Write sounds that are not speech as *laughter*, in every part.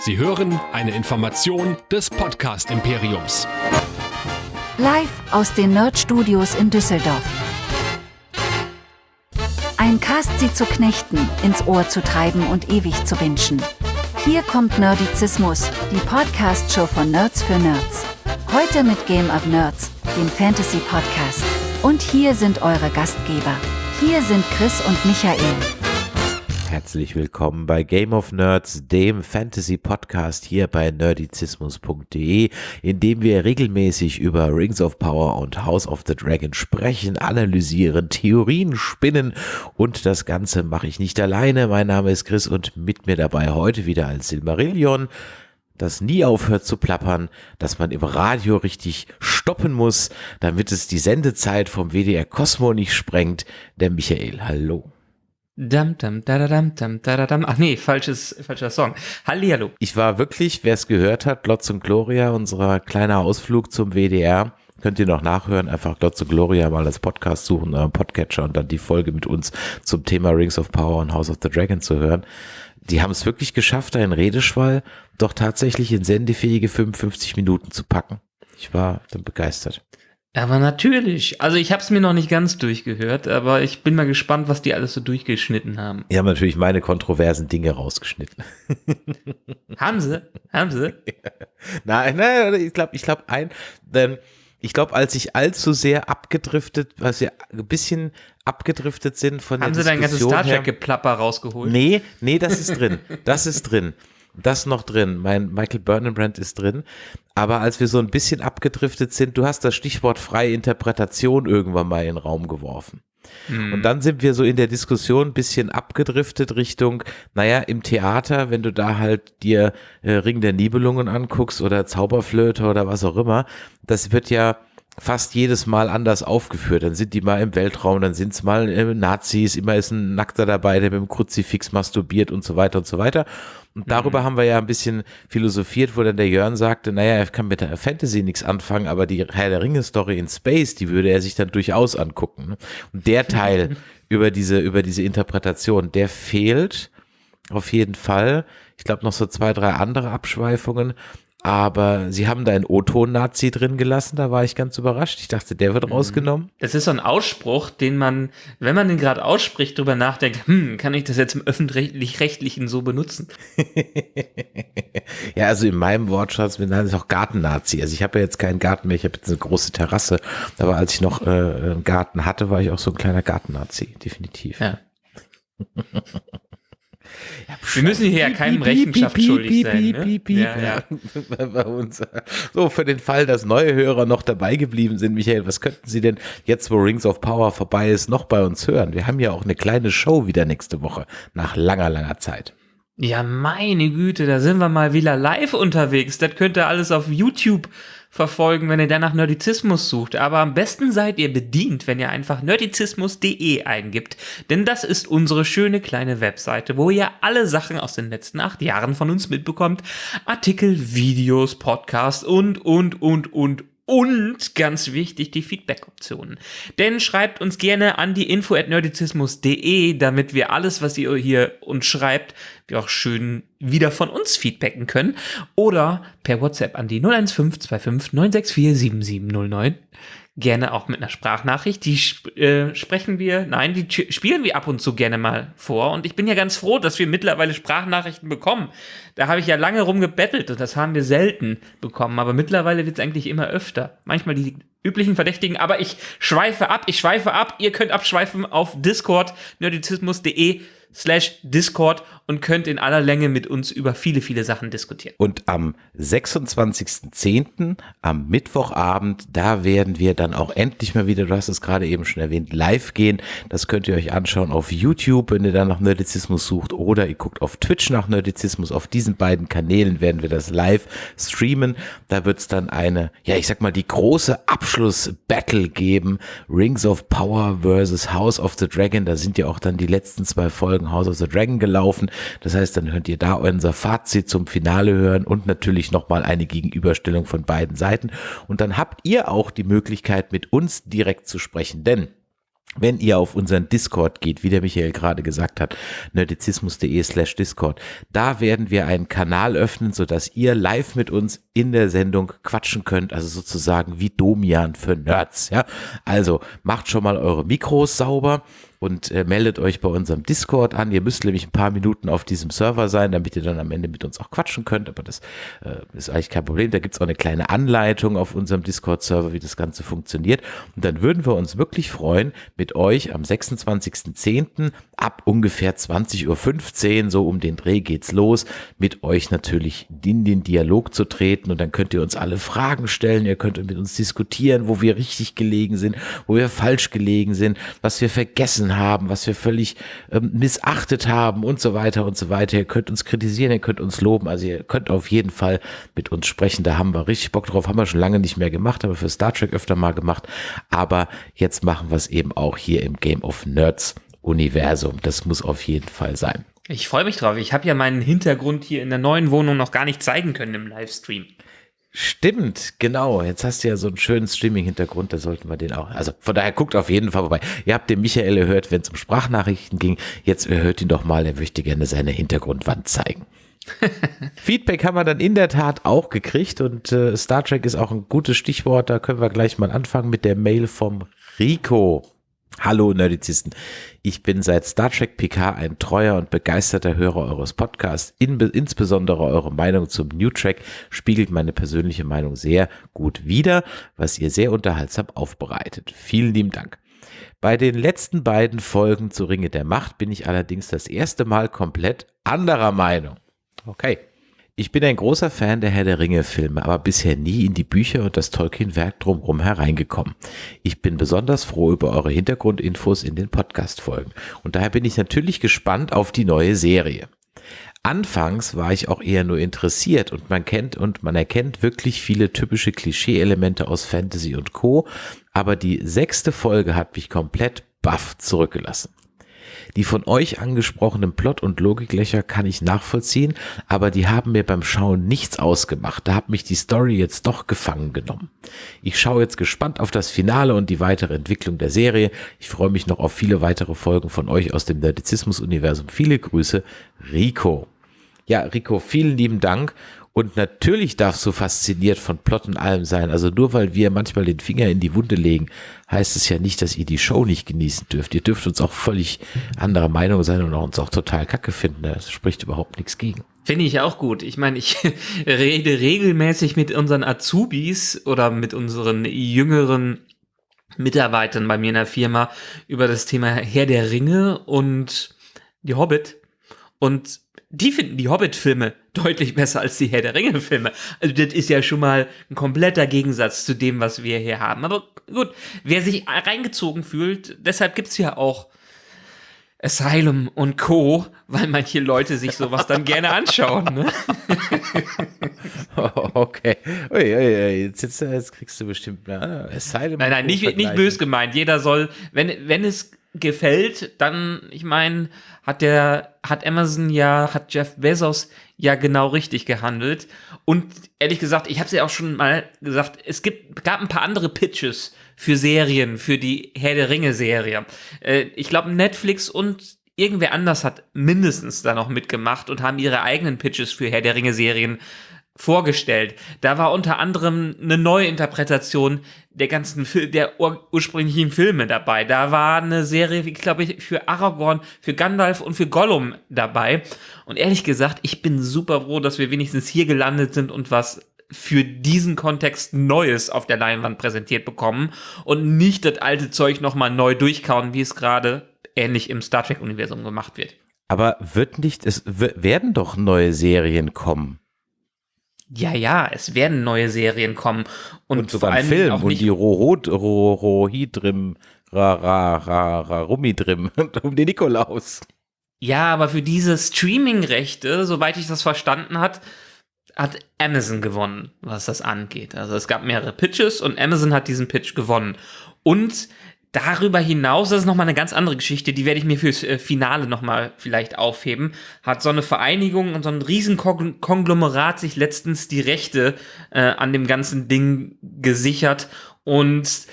Sie hören eine Information des Podcast Imperiums. Live aus den Nerd Studios in Düsseldorf. Ein Cast sie zu knechten, ins Ohr zu treiben und ewig zu wünschen. Hier kommt Nerdizismus, die Podcast-Show von Nerds für Nerds. Heute mit Game of Nerds, dem Fantasy-Podcast. Und hier sind eure Gastgeber. Hier sind Chris und Michael. Herzlich willkommen bei Game of Nerds, dem Fantasy-Podcast hier bei nerdizismus.de, in dem wir regelmäßig über Rings of Power und House of the Dragon sprechen, analysieren, Theorien spinnen und das Ganze mache ich nicht alleine. Mein Name ist Chris und mit mir dabei heute wieder als Silmarillion, das nie aufhört zu plappern, dass man im Radio richtig stoppen muss, damit es die Sendezeit vom WDR Cosmo nicht sprengt, der Michael. Hallo. Dam, dam, da, da, dam, dam, da, da, dam. Ach nee, falsches, falscher Song. Hallihallo. Ich war wirklich, wer es gehört hat, Glotz und Gloria, unser kleiner Ausflug zum WDR. Könnt ihr noch nachhören, einfach Glotz und Gloria mal als Podcast suchen, euren Podcatcher und dann die Folge mit uns zum Thema Rings of Power und House of the Dragon zu hören. Die haben es wirklich geschafft, einen Redeschwall doch tatsächlich in sendefähige 55 Minuten zu packen. Ich war dann begeistert. Aber natürlich. Also ich habe es mir noch nicht ganz durchgehört, aber ich bin mal gespannt, was die alles so durchgeschnitten haben. Die haben natürlich meine kontroversen Dinge rausgeschnitten. *laughs* haben sie? Haben sie? *laughs* nein, nein, ich glaube, ich glaube ein, denn ich glaube, als ich allzu sehr abgedriftet, was wir ein bisschen abgedriftet sind von Haben der sie dein ganzes Star her- Trek Geplapper rausgeholt? Nee, nee, das ist drin. Das ist drin. Das noch drin. Mein Michael Burnenbrand ist drin. Aber als wir so ein bisschen abgedriftet sind, du hast das Stichwort freie Interpretation irgendwann mal in den Raum geworfen. Hm. Und dann sind wir so in der Diskussion ein bisschen abgedriftet Richtung, naja, im Theater, wenn du da halt dir äh, Ring der Nibelungen anguckst oder Zauberflöte oder was auch immer, das wird ja fast jedes Mal anders aufgeführt. Dann sind die mal im Weltraum, dann sind es mal äh, Nazis, immer ist ein Nackter dabei, der mit dem Kruzifix masturbiert und so weiter und so weiter. Und darüber haben wir ja ein bisschen philosophiert, wo dann der Jörn sagte, naja, er kann mit der Fantasy nichts anfangen, aber die Herr der Ringe-Story in Space, die würde er sich dann durchaus angucken. ne? Und der Teil *laughs* über diese, über diese Interpretation, der fehlt auf jeden Fall. Ich glaube noch so zwei, drei andere Abschweifungen. Aber sie haben da einen O-Ton-Nazi drin gelassen, da war ich ganz überrascht. Ich dachte, der wird rausgenommen. Das ist so ein Ausspruch, den man, wenn man den gerade ausspricht, drüber nachdenkt, hm, kann ich das jetzt im öffentlich-rechtlichen so benutzen? *laughs* Ja, also in meinem Wortschatz bin ich auch Garten-Nazi. Also ich habe ja jetzt keinen Garten mehr, ich habe jetzt eine große Terrasse. Aber als ich noch äh, einen Garten hatte, war ich auch so ein kleiner Garten-Nazi, definitiv. Ja. *laughs* Wir müssen hier ja keinem Rechenschaft schuldig sein. Ne? Ja, ja. *laughs* Bei uns. So, für den Fall, dass neue Hörer noch dabei geblieben sind, Michael, was könnten Sie denn jetzt, wo Rings of Power vorbei ist, noch bei uns hören? Wir haben ja auch eine kleine Show wieder nächste Woche, nach langer, langer Zeit. Ja, meine Güte, da sind wir mal wieder live unterwegs. Das könnt ihr alles auf YouTube verfolgen, wenn ihr danach Nerdizismus sucht. Aber am besten seid ihr bedient, wenn ihr einfach nerdizismus.de eingibt. Denn das ist unsere schöne kleine Webseite, wo ihr alle Sachen aus den letzten acht Jahren von uns mitbekommt. Artikel, Videos, Podcasts und, und, und, und, und ganz wichtig, die Feedback-Optionen. Denn schreibt uns gerne an die info at nerdizismus.de, damit wir alles, was ihr hier uns schreibt, wir auch schön wieder von uns feedbacken können. Oder per WhatsApp an die 01525 964 7709. Gerne auch mit einer Sprachnachricht. Die äh, sprechen wir, nein, die spielen wir ab und zu gerne mal vor. Und ich bin ja ganz froh, dass wir mittlerweile Sprachnachrichten bekommen. Da habe ich ja lange rumgebettelt und das haben wir selten bekommen. Aber mittlerweile wird es eigentlich immer öfter. Manchmal die üblichen Verdächtigen. Aber ich schweife ab, ich schweife ab. Ihr könnt abschweifen auf Discord, nerdizismus.de slash Discord und könnt in aller Länge mit uns über viele, viele Sachen diskutieren. Und am 26.10., am Mittwochabend, da werden wir dann auch endlich mal wieder, du hast es gerade eben schon erwähnt, live gehen. Das könnt ihr euch anschauen auf YouTube, wenn ihr dann nach Nerdizismus sucht oder ihr guckt auf Twitch nach Nerdizismus. Auf diesen beiden Kanälen werden wir das live streamen. Da wird es dann eine, ja, ich sag mal, die große Abschluss-Battle geben. Rings of Power versus House of the Dragon. Da sind ja auch dann die letzten zwei Folgen House of the Dragon gelaufen. Das heißt, dann könnt ihr da unser Fazit zum Finale hören und natürlich nochmal eine Gegenüberstellung von beiden Seiten. Und dann habt ihr auch die Möglichkeit, mit uns direkt zu sprechen, denn wenn ihr auf unseren Discord geht, wie der Michael gerade gesagt hat, nerdizismus.de slash Discord, da werden wir einen Kanal öffnen, sodass ihr live mit uns in der Sendung quatschen könnt, also sozusagen wie Domian für Nerds, ja. Also macht schon mal eure Mikros sauber und äh, meldet euch bei unserem Discord an. Ihr müsst nämlich ein paar Minuten auf diesem Server sein, damit ihr dann am Ende mit uns auch quatschen könnt. Aber das äh, ist eigentlich kein Problem. Da gibt es auch eine kleine Anleitung auf unserem Discord-Server, wie das Ganze funktioniert. Und dann würden wir uns wirklich freuen, mit euch am 26.10. ab ungefähr 20.15 Uhr, so um den Dreh geht's los, mit euch natürlich in den Dialog zu treten. Und dann könnt ihr uns alle Fragen stellen. Ihr könnt mit uns diskutieren, wo wir richtig gelegen sind, wo wir falsch gelegen sind, was wir vergessen haben, was wir völlig ähm, missachtet haben und so weiter und so weiter. Ihr könnt uns kritisieren, ihr könnt uns loben, also ihr könnt auf jeden Fall mit uns sprechen. Da haben wir richtig Bock drauf, haben wir schon lange nicht mehr gemacht, haben wir für Star Trek öfter mal gemacht, aber jetzt machen wir es eben auch hier im Game of Nerds Universum. Das muss auf jeden Fall sein. Ich freue mich drauf. Ich habe ja meinen Hintergrund hier in der neuen Wohnung noch gar nicht zeigen können im Livestream. Stimmt, genau. Jetzt hast du ja so einen schönen Streaming-Hintergrund, da sollten wir den auch. Also von daher guckt auf jeden Fall vorbei. Ihr habt den Michael gehört, wenn es um Sprachnachrichten ging. Jetzt hört ihn doch mal, er möchte gerne seine Hintergrundwand zeigen. *laughs* Feedback haben wir dann in der Tat auch gekriegt und äh, Star Trek ist auch ein gutes Stichwort. Da können wir gleich mal anfangen mit der Mail vom Rico. Hallo Nerdizisten. Ich bin seit Star Trek PK ein treuer und begeisterter Hörer eures Podcasts. In, insbesondere eure Meinung zum New Track spiegelt meine persönliche Meinung sehr gut wider, was ihr sehr unterhaltsam aufbereitet. Vielen lieben Dank. Bei den letzten beiden Folgen zu Ringe der Macht bin ich allerdings das erste Mal komplett anderer Meinung. Okay. Ich bin ein großer Fan der Herr der Ringe-Filme, aber bisher nie in die Bücher und das Tolkien-Werk drumherum hereingekommen. Ich bin besonders froh über eure Hintergrundinfos in den Podcast-Folgen und daher bin ich natürlich gespannt auf die neue Serie. Anfangs war ich auch eher nur interessiert und man kennt und man erkennt wirklich viele typische Klischee-Elemente aus Fantasy und Co., aber die sechste Folge hat mich komplett baff zurückgelassen. Die von euch angesprochenen Plot- und Logiklöcher kann ich nachvollziehen, aber die haben mir beim Schauen nichts ausgemacht. Da hat mich die Story jetzt doch gefangen genommen. Ich schaue jetzt gespannt auf das Finale und die weitere Entwicklung der Serie. Ich freue mich noch auf viele weitere Folgen von euch aus dem Nerdizismus-Universum. Viele Grüße, Rico. Ja, Rico, vielen lieben Dank und natürlich darfst du fasziniert von Plot und allem sein. Also nur weil wir manchmal den Finger in die Wunde legen, heißt es ja nicht, dass ihr die Show nicht genießen dürft. Ihr dürft uns auch völlig anderer Meinung sein und uns auch total kacke finden. Das spricht überhaupt nichts gegen. Finde ich auch gut. Ich meine, ich *laughs* rede regelmäßig mit unseren Azubis oder mit unseren jüngeren Mitarbeitern bei mir in der Firma über das Thema Herr der Ringe und die Hobbit. Und die finden die Hobbit-Filme deutlich besser als die Herr der Ringe-Filme. Also das ist ja schon mal ein kompletter Gegensatz zu dem, was wir hier haben. Aber gut, wer sich reingezogen fühlt, deshalb gibt's ja auch Asylum und Co., weil manche Leute sich sowas dann gerne anschauen. Ne? *laughs* okay. Ui, ui, ui. Jetzt, jetzt, jetzt, kriegst du bestimmt na, Asylum. Nein, nein, nicht, nicht bös gemeint. Jeder soll, wenn, wenn es gefällt, dann, ich meine, hat der, hat Amazon ja, hat Jeff Bezos ja genau richtig gehandelt. Und ehrlich gesagt, ich habe es ja auch schon mal gesagt, es gibt, gab ein paar andere Pitches für Serien, für die Herr der Ringe-Serie. Äh, ich glaube, Netflix und irgendwer anders hat mindestens da noch mitgemacht und haben ihre eigenen Pitches für Herr der Ringe-Serien vorgestellt. Da war unter anderem eine neue Interpretation der ganzen Fil der ur ursprünglichen Filme dabei. Da war eine Serie, ich glaube ich, für Aragorn, für Gandalf und für Gollum dabei. Und ehrlich gesagt, ich bin super froh, dass wir wenigstens hier gelandet sind und was für diesen Kontext Neues auf der Leinwand präsentiert bekommen und nicht das alte Zeug nochmal neu durchkauen, wie es gerade ähnlich im Star Trek-Universum gemacht wird. Aber wird nicht, es werden doch neue Serien kommen. Ja, ja, es werden neue Serien kommen. Und, und sogar ein Film und die Rohidrim, Ra, Ra, Ra, Ra, Rumidrim *laughs* um den Nikolaus. Ja, aber für diese Streaming-Rechte, soweit ich das verstanden hat, hat Amazon gewonnen, was das angeht. Also es gab mehrere Pitches und Amazon hat diesen Pitch gewonnen. Und Darüber hinaus, das ist nochmal eine ganz andere Geschichte, die werde ich mir fürs äh, Finale nochmal vielleicht aufheben, hat so eine Vereinigung und so ein Riesenkonglomerat sich letztens die Rechte äh, an dem ganzen Ding gesichert und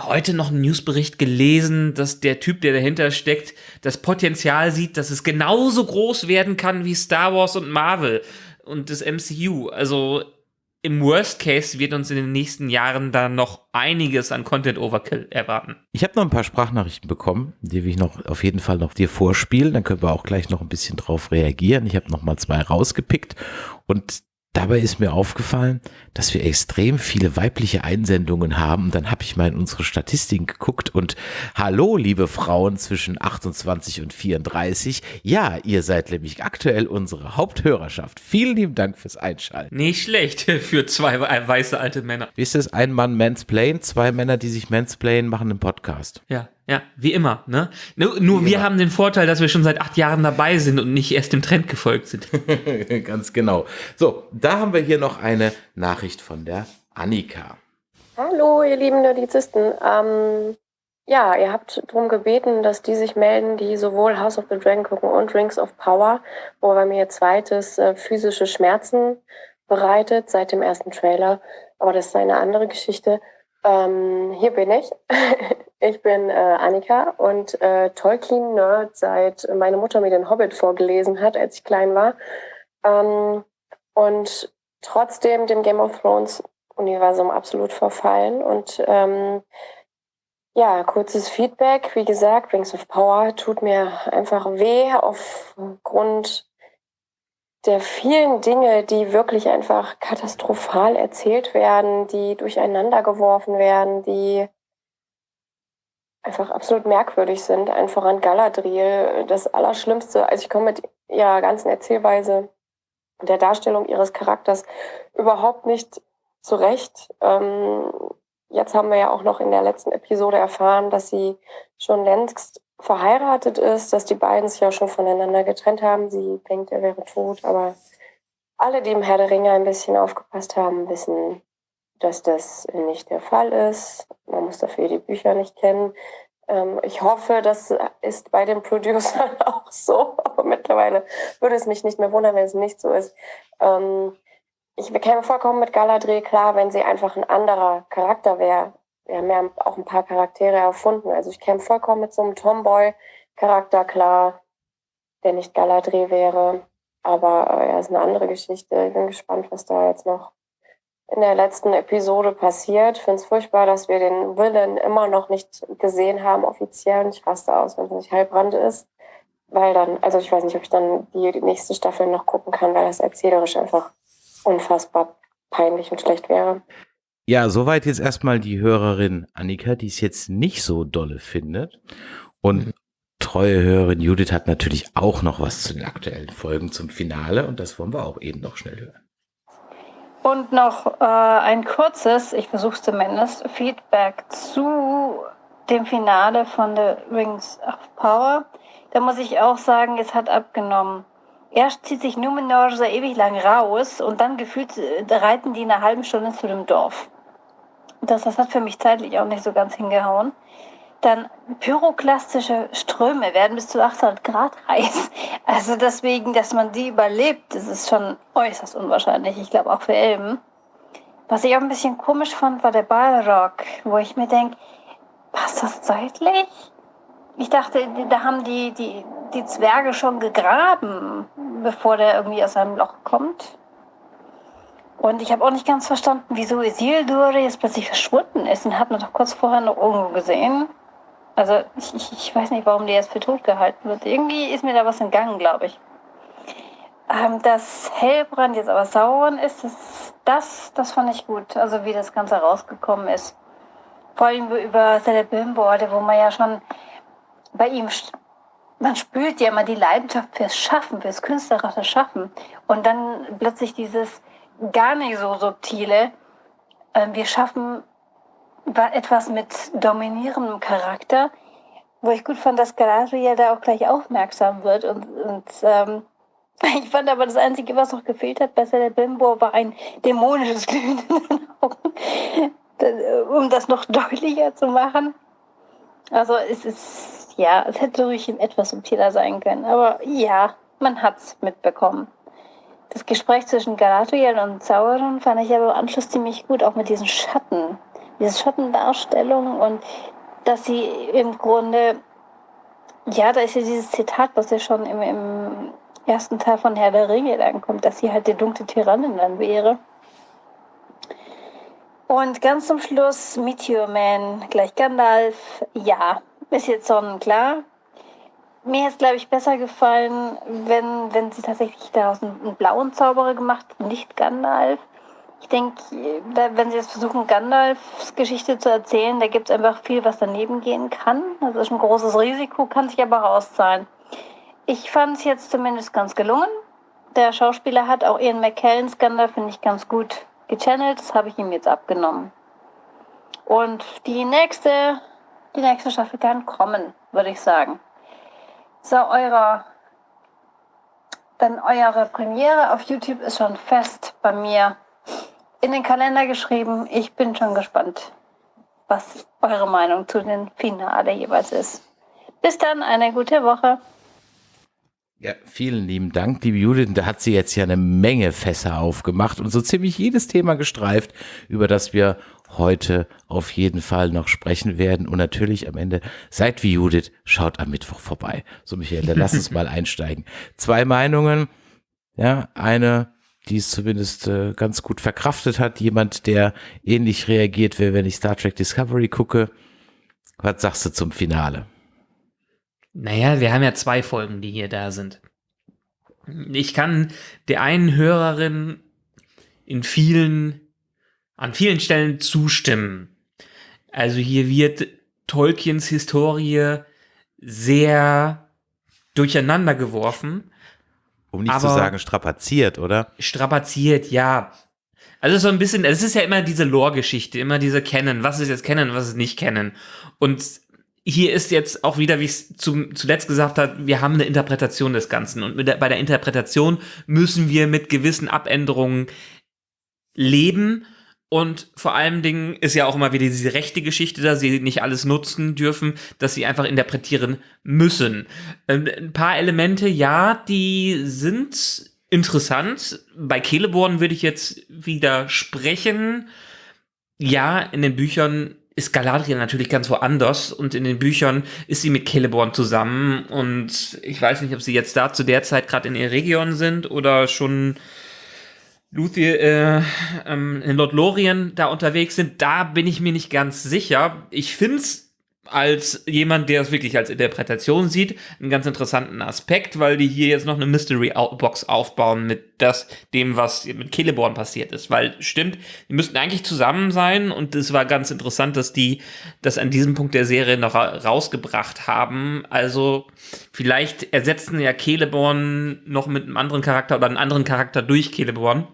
heute noch einen Newsbericht gelesen, dass der Typ, der dahinter steckt, das Potenzial sieht, dass es genauso groß werden kann wie Star Wars und Marvel und das MCU. Also im Worst Case wird uns in den nächsten Jahren da noch einiges an Content Overkill erwarten. Ich habe noch ein paar Sprachnachrichten bekommen, die will ich noch auf jeden Fall noch dir vorspielen. Dann können wir auch gleich noch ein bisschen drauf reagieren. Ich habe noch mal zwei rausgepickt und Dabei ist mir aufgefallen, dass wir extrem viele weibliche Einsendungen haben. Dann habe ich mal in unsere Statistiken geguckt und hallo, liebe Frauen zwischen 28 und 34. Ja, ihr seid nämlich aktuell unsere Haupthörerschaft. Vielen lieben Dank fürs Einschalten. Nicht schlecht *laughs* für zwei weiße alte Männer. Wie ist es? Ein Mann Mansplain, zwei Männer, die sich Mansplain machen im Podcast. Ja, ja, wie immer, ne? Nur, nur wir immer. haben den Vorteil, dass wir schon seit acht Jahren dabei sind und nicht erst dem Trend gefolgt sind. *laughs* Ganz genau. So, da haben wir hier noch eine Nachricht von der Annika. Hallo, ihr lieben Nerdizisten. Ähm, ja, ihr habt darum gebeten, dass die sich melden, die sowohl House of the Dragon gucken und Rings of Power, wobei mir ihr zweites äh, physische Schmerzen bereitet seit dem ersten Trailer. Aber das ist eine andere Geschichte. Ähm, hier bin ich. *laughs* ich bin äh, Annika und äh, Tolkien-Nerd, seit meine Mutter mir den Hobbit vorgelesen hat, als ich klein war. Ähm, und trotzdem dem Game of Thrones-Universum absolut verfallen. Und ähm, ja, kurzes Feedback. Wie gesagt, Rings of Power tut mir einfach weh aufgrund der vielen Dinge, die wirklich einfach katastrophal erzählt werden, die durcheinander geworfen werden, die einfach absolut merkwürdig sind. Einfach an Galadriel, das Allerschlimmste. Also ich komme mit ihrer ganzen Erzählweise und der Darstellung ihres Charakters überhaupt nicht zurecht. Ähm, jetzt haben wir ja auch noch in der letzten Episode erfahren, dass sie schon längst verheiratet ist, dass die beiden sich ja schon voneinander getrennt haben. Sie denkt, er wäre tot, aber alle, die im Herr der Ringe ein bisschen aufgepasst haben, wissen, dass das nicht der Fall ist. Man muss dafür die Bücher nicht kennen. Ähm, ich hoffe, das ist bei den Producern *laughs* auch so, aber mittlerweile würde es mich nicht mehr wundern, wenn es nicht so ist. Ähm, ich bekäme vollkommen mit Galadriel klar, wenn sie einfach ein anderer Charakter wäre wir haben ja auch ein paar Charaktere erfunden. Also ich käme vollkommen mit so einem Tomboy-Charakter klar, der nicht Galadriel wäre. Aber äh, ja, ist eine andere Geschichte. Ich bin gespannt, was da jetzt noch in der letzten Episode passiert. Ich finde es furchtbar, dass wir den Willen immer noch nicht gesehen haben, offiziell. Ich raste aus, wenn es nicht Heilbrand ist. Weil dann, also ich weiß nicht, ob ich dann die, die nächste Staffel noch gucken kann, weil das erzählerisch einfach unfassbar peinlich und schlecht wäre. Ja, soweit jetzt erstmal die Hörerin Annika, die es jetzt nicht so dolle findet. Und mhm. treue Hörerin Judith hat natürlich auch noch was zu den aktuellen Folgen zum Finale und das wollen wir auch eben noch schnell hören. Und noch äh, ein kurzes, ich versuche zumindest, Feedback zu dem Finale von The Rings of Power. Da muss ich auch sagen, es hat abgenommen. Erst zieht sich Numenor so ewig lang raus und dann gefühlt äh, reiten die eine halbe Stunde zu dem Dorf. Das, das hat für mich zeitlich auch nicht so ganz hingehauen. Dann pyroklastische Ströme werden bis zu 800 Grad *laughs* heiß. Also deswegen, dass man die überlebt, das ist schon äußerst unwahrscheinlich. Ich glaube auch für Elben. Was ich auch ein bisschen komisch fand, war der Balrog, wo ich mir denke, passt das zeitlich? Ich dachte, da haben die, die, die Zwerge schon gegraben, bevor der irgendwie aus seinem Loch kommt. Und ich habe auch nicht ganz verstanden, wieso Isildur jetzt plötzlich verschwunden ist. Und hat man doch kurz vorher noch irgendwo gesehen. Also ich, ich, ich weiß nicht, warum der jetzt für tot gehalten wird. Irgendwie ist mir da was entgangen, glaube ich. Ähm, dass Hellbrand jetzt aber Sauron ist, das, das, das fand ich gut. Also wie das Ganze rausgekommen ist. Vor allem über Celebrimborde, wo man ja schon bei ihm man spürt ja immer die Leidenschaft fürs Schaffen, fürs künstlerische Schaffen. Und dann plötzlich dieses, gar nicht so subtile. Ähm, wir schaffen etwas mit dominierendem Charakter, wo ich gut fand, dass Galadriel da auch gleich aufmerksam wird. Und, und ähm, *laughs* ich fand aber das Einzige, was noch gefehlt hat bei Celebrimbo, war ein dämonisches *laughs* Glühen in den Augen, um das noch *laughs* deutlicher zu machen. Also es ist, ja, es hätte ruhig etwas subtiler sein können. Aber ja, man hat's mitbekommen. Das Gespräch zwischen Galadriel und Sauron fand ich aber im Anschluss ziemlich gut, auch mit diesen Schatten, diese Schattendarstellung und dass sie im Grunde, ja, da ist ja dieses Zitat, was ja schon im, im ersten Teil von Herr der Ringe dann kommt, dass sie halt die dunkle Tyrannin dann wäre. Und ganz zum Schluss Meteor Man gleich Gandalf. Ja, ist jetzt sonnenklar. Mir hätte es, glaube ich, besser gefallen, wenn, wenn sie tatsächlich daraus einen, einen blauen Zauberer gemacht, nicht Gandalf. Ich denke, wenn sie jetzt versuchen, Gandalfs Geschichte zu erzählen, da gibt es einfach viel, was daneben gehen kann. Das ist ein großes Risiko, kann sich aber auszahlen. Ich fand es jetzt zumindest ganz gelungen. Der Schauspieler hat auch Ian McKellens Gandalf, finde ich, ganz gut gechannelt. Das habe ich ihm jetzt abgenommen. Und die nächste, die nächste Staffel kann kommen, würde ich sagen. So, eure, dann eure Premiere auf YouTube ist schon fest bei mir in den Kalender geschrieben. Ich bin schon gespannt, was eure Meinung zu den Finale jeweils ist. Bis dann, eine gute Woche. Ja, vielen lieben Dank, liebe Judith. Da hat sie jetzt ja eine Menge Fässer aufgemacht und so ziemlich jedes Thema gestreift, über das wir heute auf jeden Fall noch sprechen werden. Und natürlich am Ende, seid wie Judith, schaut am Mittwoch vorbei. So, Michael, dann lass uns *laughs* mal einsteigen. Zwei Meinungen. Ja, eine, die es zumindest äh, ganz gut verkraftet hat. Jemand, der ähnlich reagiert, wie wenn ich Star Trek Discovery gucke. Was sagst du zum Finale? Naja, wir haben ja zwei Folgen, die hier da sind. Ich kann der einen Hörerin in vielen, an vielen Stellen zustimmen. Also hier wird Tolkiens Historie sehr durcheinander geworfen. Um nicht zu sagen strapaziert, oder? Strapaziert, ja. Also so ein bisschen, es ist ja immer diese Lore-Geschichte, immer diese Kennen, was ist jetzt Kennen, was ist nicht Kennen. Und hier ist jetzt auch wieder, wie ich es zuletzt gesagt habe, wir haben eine Interpretation des Ganzen. Und der, bei der Interpretation müssen wir mit gewissen Abänderungen leben. Und vor allen Dingen ist ja auch immer wieder diese rechte Geschichte, da sie nicht alles nutzen dürfen, dass sie einfach interpretieren müssen. Ähm, ein paar Elemente, ja, die sind interessant. Bei Celeborn würde ich jetzt widersprechen. Ja, in den Büchern ist Galadriel natürlich ganz woanders und in den Büchern ist sie mit Celeborn zusammen und ich weiß nicht, ob sie jetzt da zu der Zeit gerade in Eregion sind oder schon Luthien, äh, ähm, in Lothlorien da unterwegs sind. Da bin ich mir nicht ganz sicher. Ich find's als jemand, der es wirklich als Interpretation sieht, einen ganz interessanten Aspekt, weil die hier jetzt noch eine Mystery Box aufbauen mit das, dem, was mit Celeborn passiert ist. Weil, stimmt, die müssten eigentlich zusammen sein und es war ganz interessant, dass die das an diesem Punkt der Serie noch rausgebracht haben. Also, vielleicht ersetzen ja Celeborn noch mit einem anderen Charakter oder einen anderen Charakter durch Celeborn.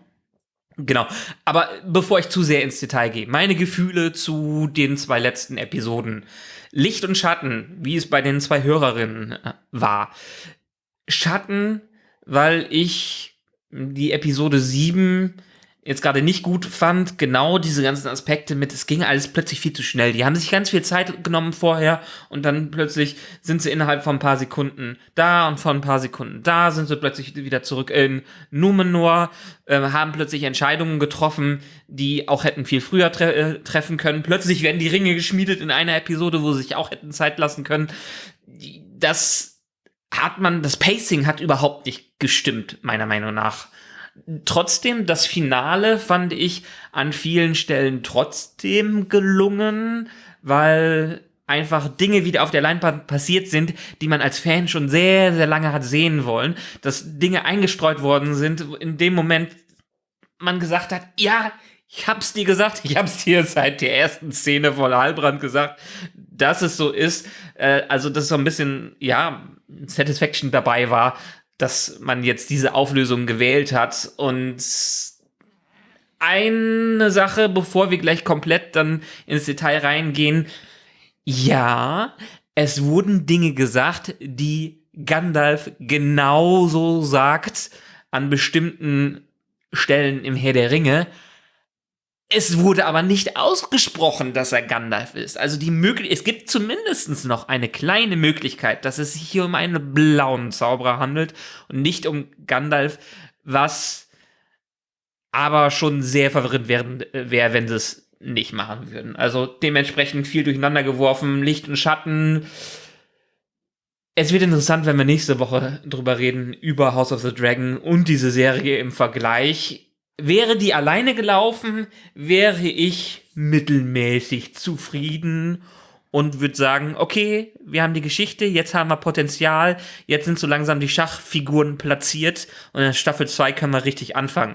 Genau. Aber bevor ich zu sehr ins Detail gehe, meine Gefühle zu den zwei letzten Episoden. Licht und Schatten, wie es bei den zwei Hörerinnen äh, war. Schatten, weil ich die Episode 7 jetzt gerade nicht gut fand, genau diese ganzen Aspekte mit, es ging alles plötzlich viel zu schnell. Die haben sich ganz viel Zeit genommen vorher und dann plötzlich sind sie innerhalb von ein paar Sekunden da und von ein paar Sekunden da, sind sie plötzlich wieder zurück in Numenor, äh, haben plötzlich Entscheidungen getroffen, die auch hätten viel früher tre äh, treffen können. Plötzlich werden die Ringe geschmiedet in einer Episode, wo sie sich auch hätten Zeit lassen können. Das hat man, das Pacing hat überhaupt nicht gestimmt, meiner Meinung nach. Trotzdem, das Finale fand ich an vielen Stellen trotzdem gelungen, weil einfach Dinge wieder auf der Leinwand passiert sind, die man als Fan schon sehr, sehr lange hat sehen wollen, dass Dinge eingestreut worden sind, in dem Moment man gesagt hat, ja, ich hab's dir gesagt, ich hab's dir seit der ersten Szene von Halbrand gesagt, dass es so ist. Äh, also, dass so ein bisschen, ja, Satisfaction dabei war, dass man jetzt diese Auflösung gewählt hat. Und eine Sache, bevor wir gleich komplett dann ins Detail reingehen. Ja, es wurden Dinge gesagt, die Gandalf genauso sagt an bestimmten Stellen im Herr der Ringe. Es wurde aber nicht ausgesprochen, dass er Gandalf ist. Also die Möglichkeit, es gibt zumindest noch eine kleine Möglichkeit, dass es sich hier um einen blauen Zauberer handelt und nicht um Gandalf, was aber schon sehr verwirrend wäre, wär, wenn es nicht machen würden. Also dementsprechend viel durcheinander geworfen, Licht und Schatten. Es wird interessant, wenn wir nächste Woche drüber reden, über House of the Dragon und diese Serie im Vergleich. Wäre die alleine gelaufen, wäre ich mittelmäßig zufrieden und würde sagen, okay, wir haben die Geschichte, jetzt haben wir Potenzial, jetzt sind so langsam die Schachfiguren platziert und in Staffel 2 können wir richtig anfangen.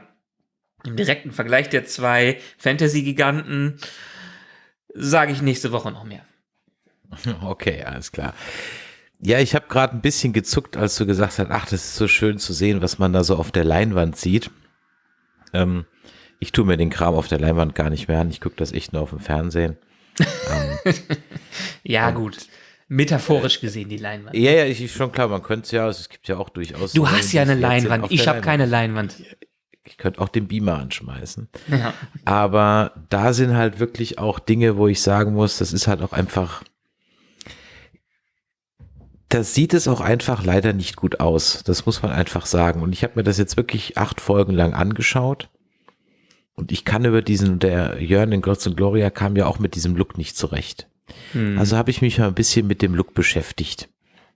Im direkten Vergleich der zwei Fantasy-Giganten sage ich nächste Woche noch mehr. *laughs* Okay, alles klar. Ja, ich habe gerade ein bisschen gezuckt, als du gesagt hast, ach, das ist so schön zu sehen, was man da so auf der Leinwand sieht. Ähm, ich tue mir den Kram auf der Leinwand gar nicht mehr an. Ich gucke das echt nur auf dem Fernsehen. *laughs* ähm, ja, gut. Metaphorisch gesehen, die Leinwand. Ja, ja, ich, schon klar, man könnte es ja, es gibt ja auch durchaus. Du hast ja eine Leinwand, ich habe keine Leinwand. Ich könnte auch den Beamer anschmeißen. Ja. Aber da sind halt wirklich auch Dinge, wo ich sagen muss, das ist halt auch einfach, da sieht es auch einfach leider nicht gut aus. Das muss man einfach sagen. Und ich habe mir das jetzt wirklich acht Folgen lang angeschaut. Und ich kann über diesen, der Jörn in Gods und Gloria kam ja auch mit diesem Look nicht zurecht. Hm. Also habe ich mich mal ein bisschen mit dem Look beschäftigt.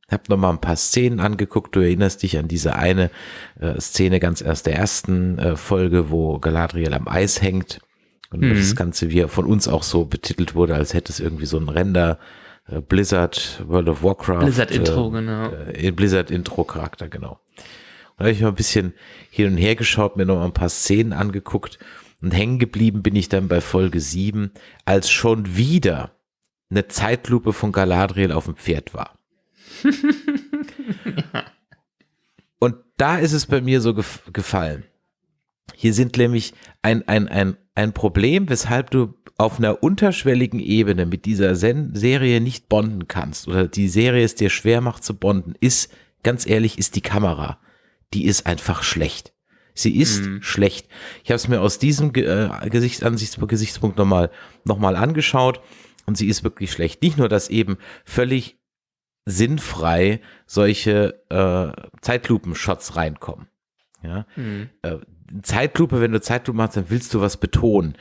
Hab noch mal ein paar Szenen angeguckt. Du erinnerst dich an diese eine äh, Szene ganz erst der ersten äh, Folge, wo Galadriel am Eis hängt. Und mhm. das Ganze wie von uns auch so betitelt wurde, als hätte es irgendwie so ein Render Blizzard, World of Warcraft. Blizzard Intro, äh, genau. Äh, Blizzard Intro Charakter, genau. Da habe ich mal ein bisschen hin und her geschaut, mir noch mal ein paar Szenen angeguckt und hängen geblieben bin ich dann bei Folge 7, als schon wieder eine Zeitlupe von Galadriel auf dem Pferd war. *laughs* Und da ist es bei mir so gef gefallen. Hier sind nämlich ein, ein, ein, ein Problem, weshalb du auf einer unterschwelligen Ebene mit dieser Sen Serie nicht bonden kannst oder die Serie es dir schwer macht zu bonden, ist, ganz ehrlich, ist die Kamera. Die ist einfach schlecht. Sie ist mhm. schlecht. Ich habe es mir aus diesem äh, Gesichtsansichtspunkt Gesichtspunkt nochmal noch mal angeschaut und sie ist wirklich schlecht. Nicht nur, dass eben völlig sinnfrei solche äh, Zeitlupen-Shots reinkommen. Ja? Mhm. Äh, Zeitlupe, wenn du Zeitlupe machst, dann willst du was betonen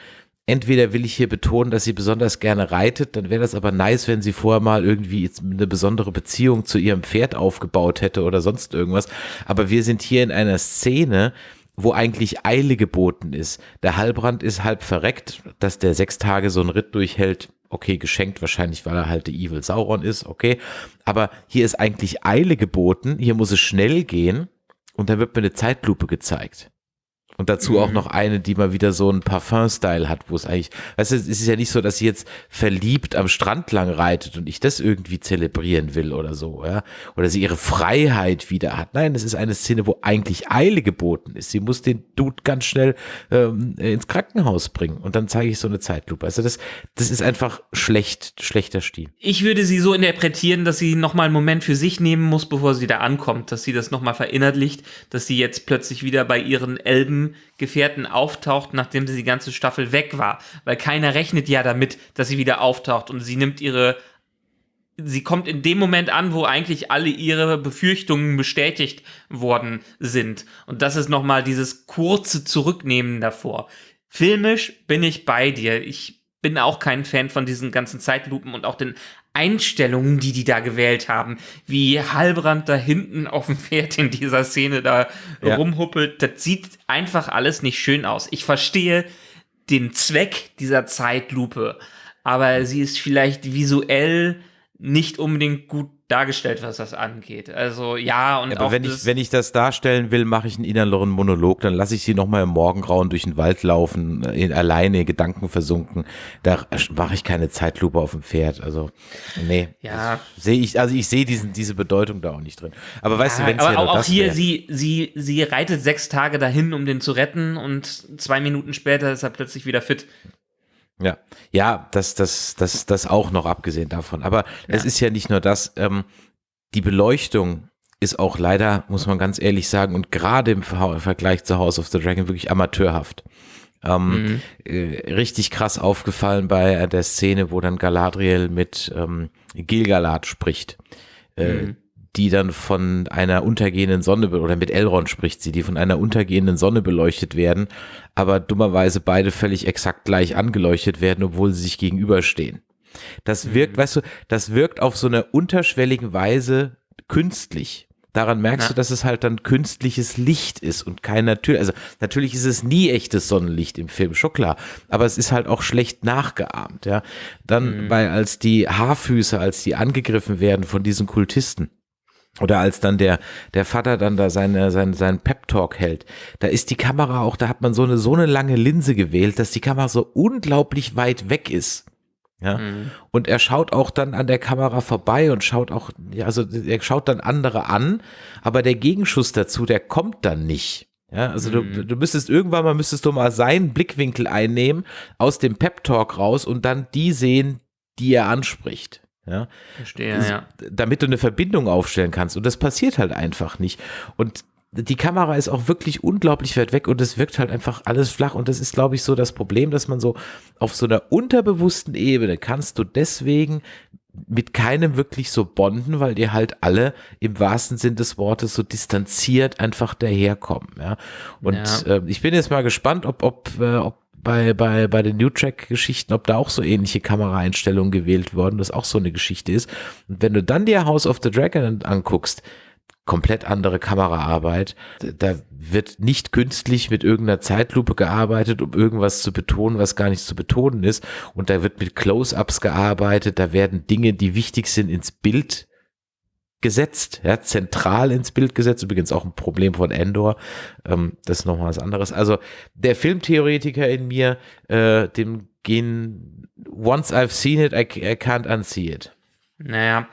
entweder will ich hier betonen, dass sie besonders gerne reitet, dann wäre das aber nice, wenn sie vorher mal irgendwie eine besondere Beziehung zu ihrem Pferd aufgebaut hätte oder sonst irgendwas. Aber wir sind hier in einer Szene, wo eigentlich Eile geboten ist. Der Halbrand ist halb verreckt, dass der sechs Tage so einen Ritt durchhält. Okay, geschenkt wahrscheinlich, weil er halt der Evil Sauron ist, okay. Aber hier ist eigentlich Eile geboten, hier muss es schnell gehen und dann wird mir eine Zeitlupe gezeigt. Und dazu mhm. auch noch eine, die mal wieder so einen Parfum-Style hat, wo es eigentlich, weißt du, es ist ja nicht so, dass sie jetzt verliebt am Strand lang reitet und ich das irgendwie zelebrieren will oder so, ja. Oder sie ihre Freiheit wieder hat. Nein, es ist eine Szene, wo eigentlich Eile geboten ist. Sie muss den Dude ganz schnell ähm, ins Krankenhaus bringen und dann zeige ich so eine Zeitlupe. Also das, das ist einfach schlecht, schlechter Stil. Ich würde sie so interpretieren, dass sie nochmal einen Moment für sich nehmen muss, bevor sie da ankommt, dass sie das nochmal verinnerlicht, dass sie jetzt plötzlich wieder bei ihren Elben Gefährten auftaucht, nachdem sie die ganze Staffel weg war. Weil keiner rechnet ja damit, dass sie wieder auftaucht und sie nimmt ihre sie kommt in dem Moment an, wo eigentlich alle ihre Befürchtungen bestätigt worden sind. Und das ist nochmal dieses kurze Zurücknehmen davor. Filmisch bin ich bei dir. Ich bin auch kein Fan von diesen ganzen Zeitlupen und auch den Einstellungen, die die da gewählt haben, wie Halbrand da hinten auf dem Pferd in dieser Szene da ja. rumhuppelt, das sieht einfach alles nicht schön aus. Ich verstehe den Zweck dieser Zeitlupe, aber sie ist vielleicht visuell nicht unbedingt gut dargestellt, was das angeht. Also ja, und aber auch wenn ich wenn ich das darstellen will, mache ich einen inneren Monolog, dann lasse ich sie nochmal im Morgengrauen durch den Wald laufen, in, alleine Gedanken versunken. Da mache ich keine Zeitlupe auf dem Pferd. Also nee, ja. sehe ich also ich sehe diesen diese Bedeutung da auch nicht drin. Aber weißt ja, du, wenn es ja auch, auch hier sie sie sie reitet sechs Tage dahin, um den zu retten und zwei Minuten später ist er plötzlich wieder fit. Ja, ja, das, das, das, das auch noch abgesehen davon. Aber ja. es ist ja nicht nur das, ähm, die Beleuchtung ist auch leider, muss man ganz ehrlich sagen, und gerade im Vergleich zu House of the Dragon wirklich amateurhaft. Ähm, mhm. äh, richtig krass aufgefallen bei der Szene, wo dann Galadriel mit ähm, Gilgalad spricht. Äh, mhm. Die dann von einer untergehenden Sonne, oder mit Elrond spricht sie, die von einer untergehenden Sonne beleuchtet werden, aber dummerweise beide völlig exakt gleich angeleuchtet werden, obwohl sie sich gegenüberstehen. Das wirkt, weißt du, das wirkt auf so einer unterschwelligen Weise künstlich. Daran merkst Ja. du, dass es halt dann künstliches Licht ist und kein natürlich, also natürlich ist es nie echtes Sonnenlicht im Film, schon klar, aber es ist halt auch schlecht nachgeahmt, ja. Dann, weil als die Haarfüße, als die angegriffen werden von diesen Kultisten, oder als dann der, der Vater dann da seine, seinen, seinen Pep-Talk hält, da ist die Kamera auch, da hat man so eine, so eine lange Linse gewählt, dass die Kamera so unglaublich weit weg ist. Ja. Mhm. Und er schaut auch dann an der Kamera vorbei und schaut auch, ja, also er schaut dann andere an, aber der Gegenschuss dazu, der kommt dann nicht. Ja, also du, du müsstest irgendwann mal müsstest du mal seinen Blickwinkel einnehmen aus dem Pep Talk raus und dann die sehen, die er anspricht. Ja, Verstehe, ja. damit du eine Verbindung aufstellen kannst. Und das passiert halt einfach nicht. Und die Kamera ist auch wirklich unglaublich weit weg und es wirkt halt einfach alles flach. Und das ist, glaube ich, so das Problem, dass man so auf so einer unterbewussten Ebene kannst du deswegen mit keinem wirklich so bonden, weil die halt alle im wahrsten Sinn des Wortes so distanziert einfach daherkommen. Ja. Und Ja. äh, ich bin jetzt mal gespannt, ob, ob, äh, ob bei, bei, bei den New Track-Geschichten, ob da auch so ähnliche Kameraeinstellungen gewählt worden, das auch so eine Geschichte ist. Und wenn du dann dir House of the Dragon anguckst, komplett andere Kameraarbeit. Da wird nicht künstlich mit irgendeiner Zeitlupe gearbeitet, um irgendwas zu betonen, was gar nicht zu betonen ist. Und da wird mit Close-ups gearbeitet. Da werden Dinge, die wichtig sind, ins Bild gesetzt, ja, zentral ins Bild gesetzt. Übrigens auch ein Problem von Endor. Ähm, das ist nochmal was anderes. Also der Filmtheoretiker in mir, äh, dem gehen, once I've seen it, I, I can't unsee it. Naja,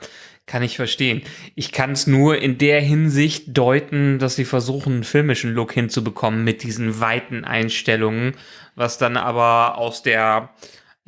kann ich verstehen. Ich kann es nur in der Hinsicht deuten, dass sie versuchen, einen filmischen Look hinzubekommen mit diesen weiten Einstellungen, was dann aber aus der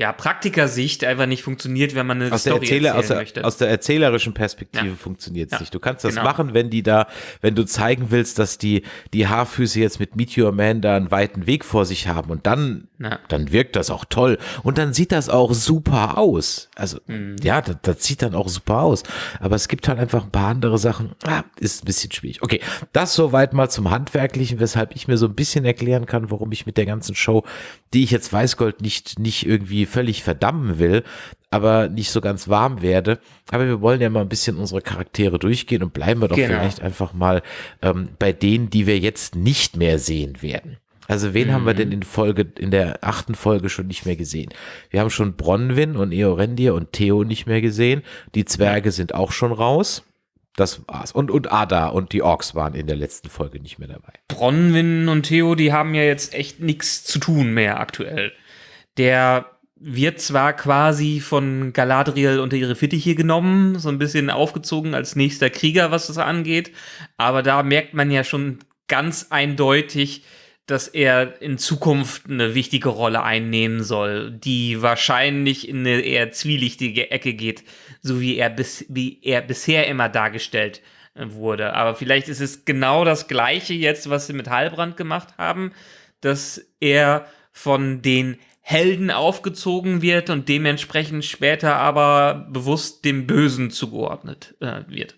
ja, Praktikersicht einfach nicht funktioniert, wenn man eine aus der, Story Erzähler, erzählen aus, der, möchte. aus der erzählerischen Perspektive Ja. funktioniert es Ja, nicht. Du kannst das genau. machen, wenn die da, wenn du zeigen willst, dass die, die Haarfüße jetzt mit Meteor Man da einen weiten Weg vor sich haben und dann, Ja. dann wirkt das auch toll und dann sieht das auch super aus. Also, Mhm. ja, das, das sieht dann auch super aus. Aber es gibt halt einfach ein paar andere Sachen, ah, ist ein bisschen schwierig. Okay, das soweit mal zum Handwerklichen, weshalb ich mir so ein bisschen erklären kann, warum ich mit der ganzen Show, die ich jetzt Weißgold nicht, nicht irgendwie völlig verdammen will, aber nicht so ganz warm werde. Aber wir wollen ja mal ein bisschen unsere Charaktere durchgehen und bleiben wir doch Genau. vielleicht einfach mal ähm, bei denen, die wir jetzt nicht mehr sehen werden. Also wen haben wir denn in Folge, in der achten Folge schon nicht mehr gesehen? Wir haben schon Bronwyn und Eorendir und Theo nicht mehr gesehen. Die Zwerge sind auch schon raus. Das war's. Und, und Ada und die Orks waren in der letzten Folge nicht mehr dabei. Bronwyn und Theo, die haben ja jetzt echt nichts zu tun mehr aktuell. Der wird zwar quasi von Galadriel unter ihre Fittiche genommen, so ein bisschen aufgezogen als nächster Krieger, was das angeht, aber da merkt man ja schon ganz eindeutig, dass er in Zukunft eine wichtige Rolle einnehmen soll, die wahrscheinlich in eine eher zwielichtige Ecke geht, so wie er, bis, wie er bisher immer dargestellt äh, wurde. Aber vielleicht ist es genau das Gleiche jetzt, was sie mit Heilbrand gemacht haben, dass er von den Helden aufgezogen wird und dementsprechend später aber bewusst dem Bösen zugeordnet äh, wird.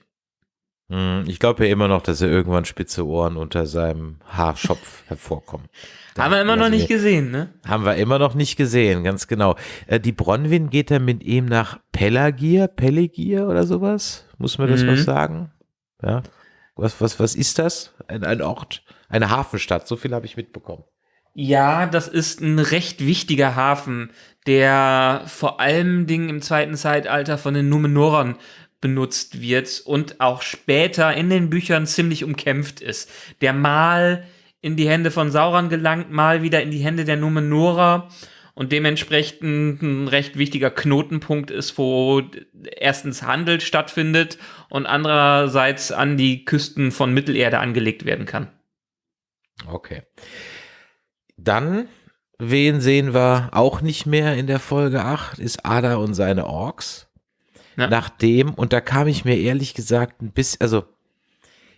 Hm, Ich glaube ja immer noch, dass er irgendwann spitze Ohren unter seinem Haarschopf *laughs* hervorkommen. Da Haben wir immer noch nicht gesehen, ne? Haben wir immer noch nicht gesehen, ganz genau. Äh, die Bronwyn geht dann mit ihm nach Pelagir, Pelegir oder sowas? Muss man das Mhm. was sagen? Ja. Was, was, was ist das? Ein, ein Ort, eine Hafenstadt, so viel habe ich mitbekommen. Ja, das ist ein recht wichtiger Hafen, der vor allem Dingen im zweiten Zeitalter von den Numenorern benutzt wird und auch später in den Büchern ziemlich umkämpft ist. Der mal in die Hände von Sauron gelangt, mal wieder in die Hände der Numenorer und dementsprechend ein recht wichtiger Knotenpunkt ist, wo erstens Handel stattfindet und andererseits an die Küsten von Mittelerde angelegt werden kann. Okay. Dann, wen sehen wir auch nicht mehr in der Folge 8, ist Ada und seine Orks. Ja. Nachdem, und da kam ich mir ehrlich gesagt ein bisschen, also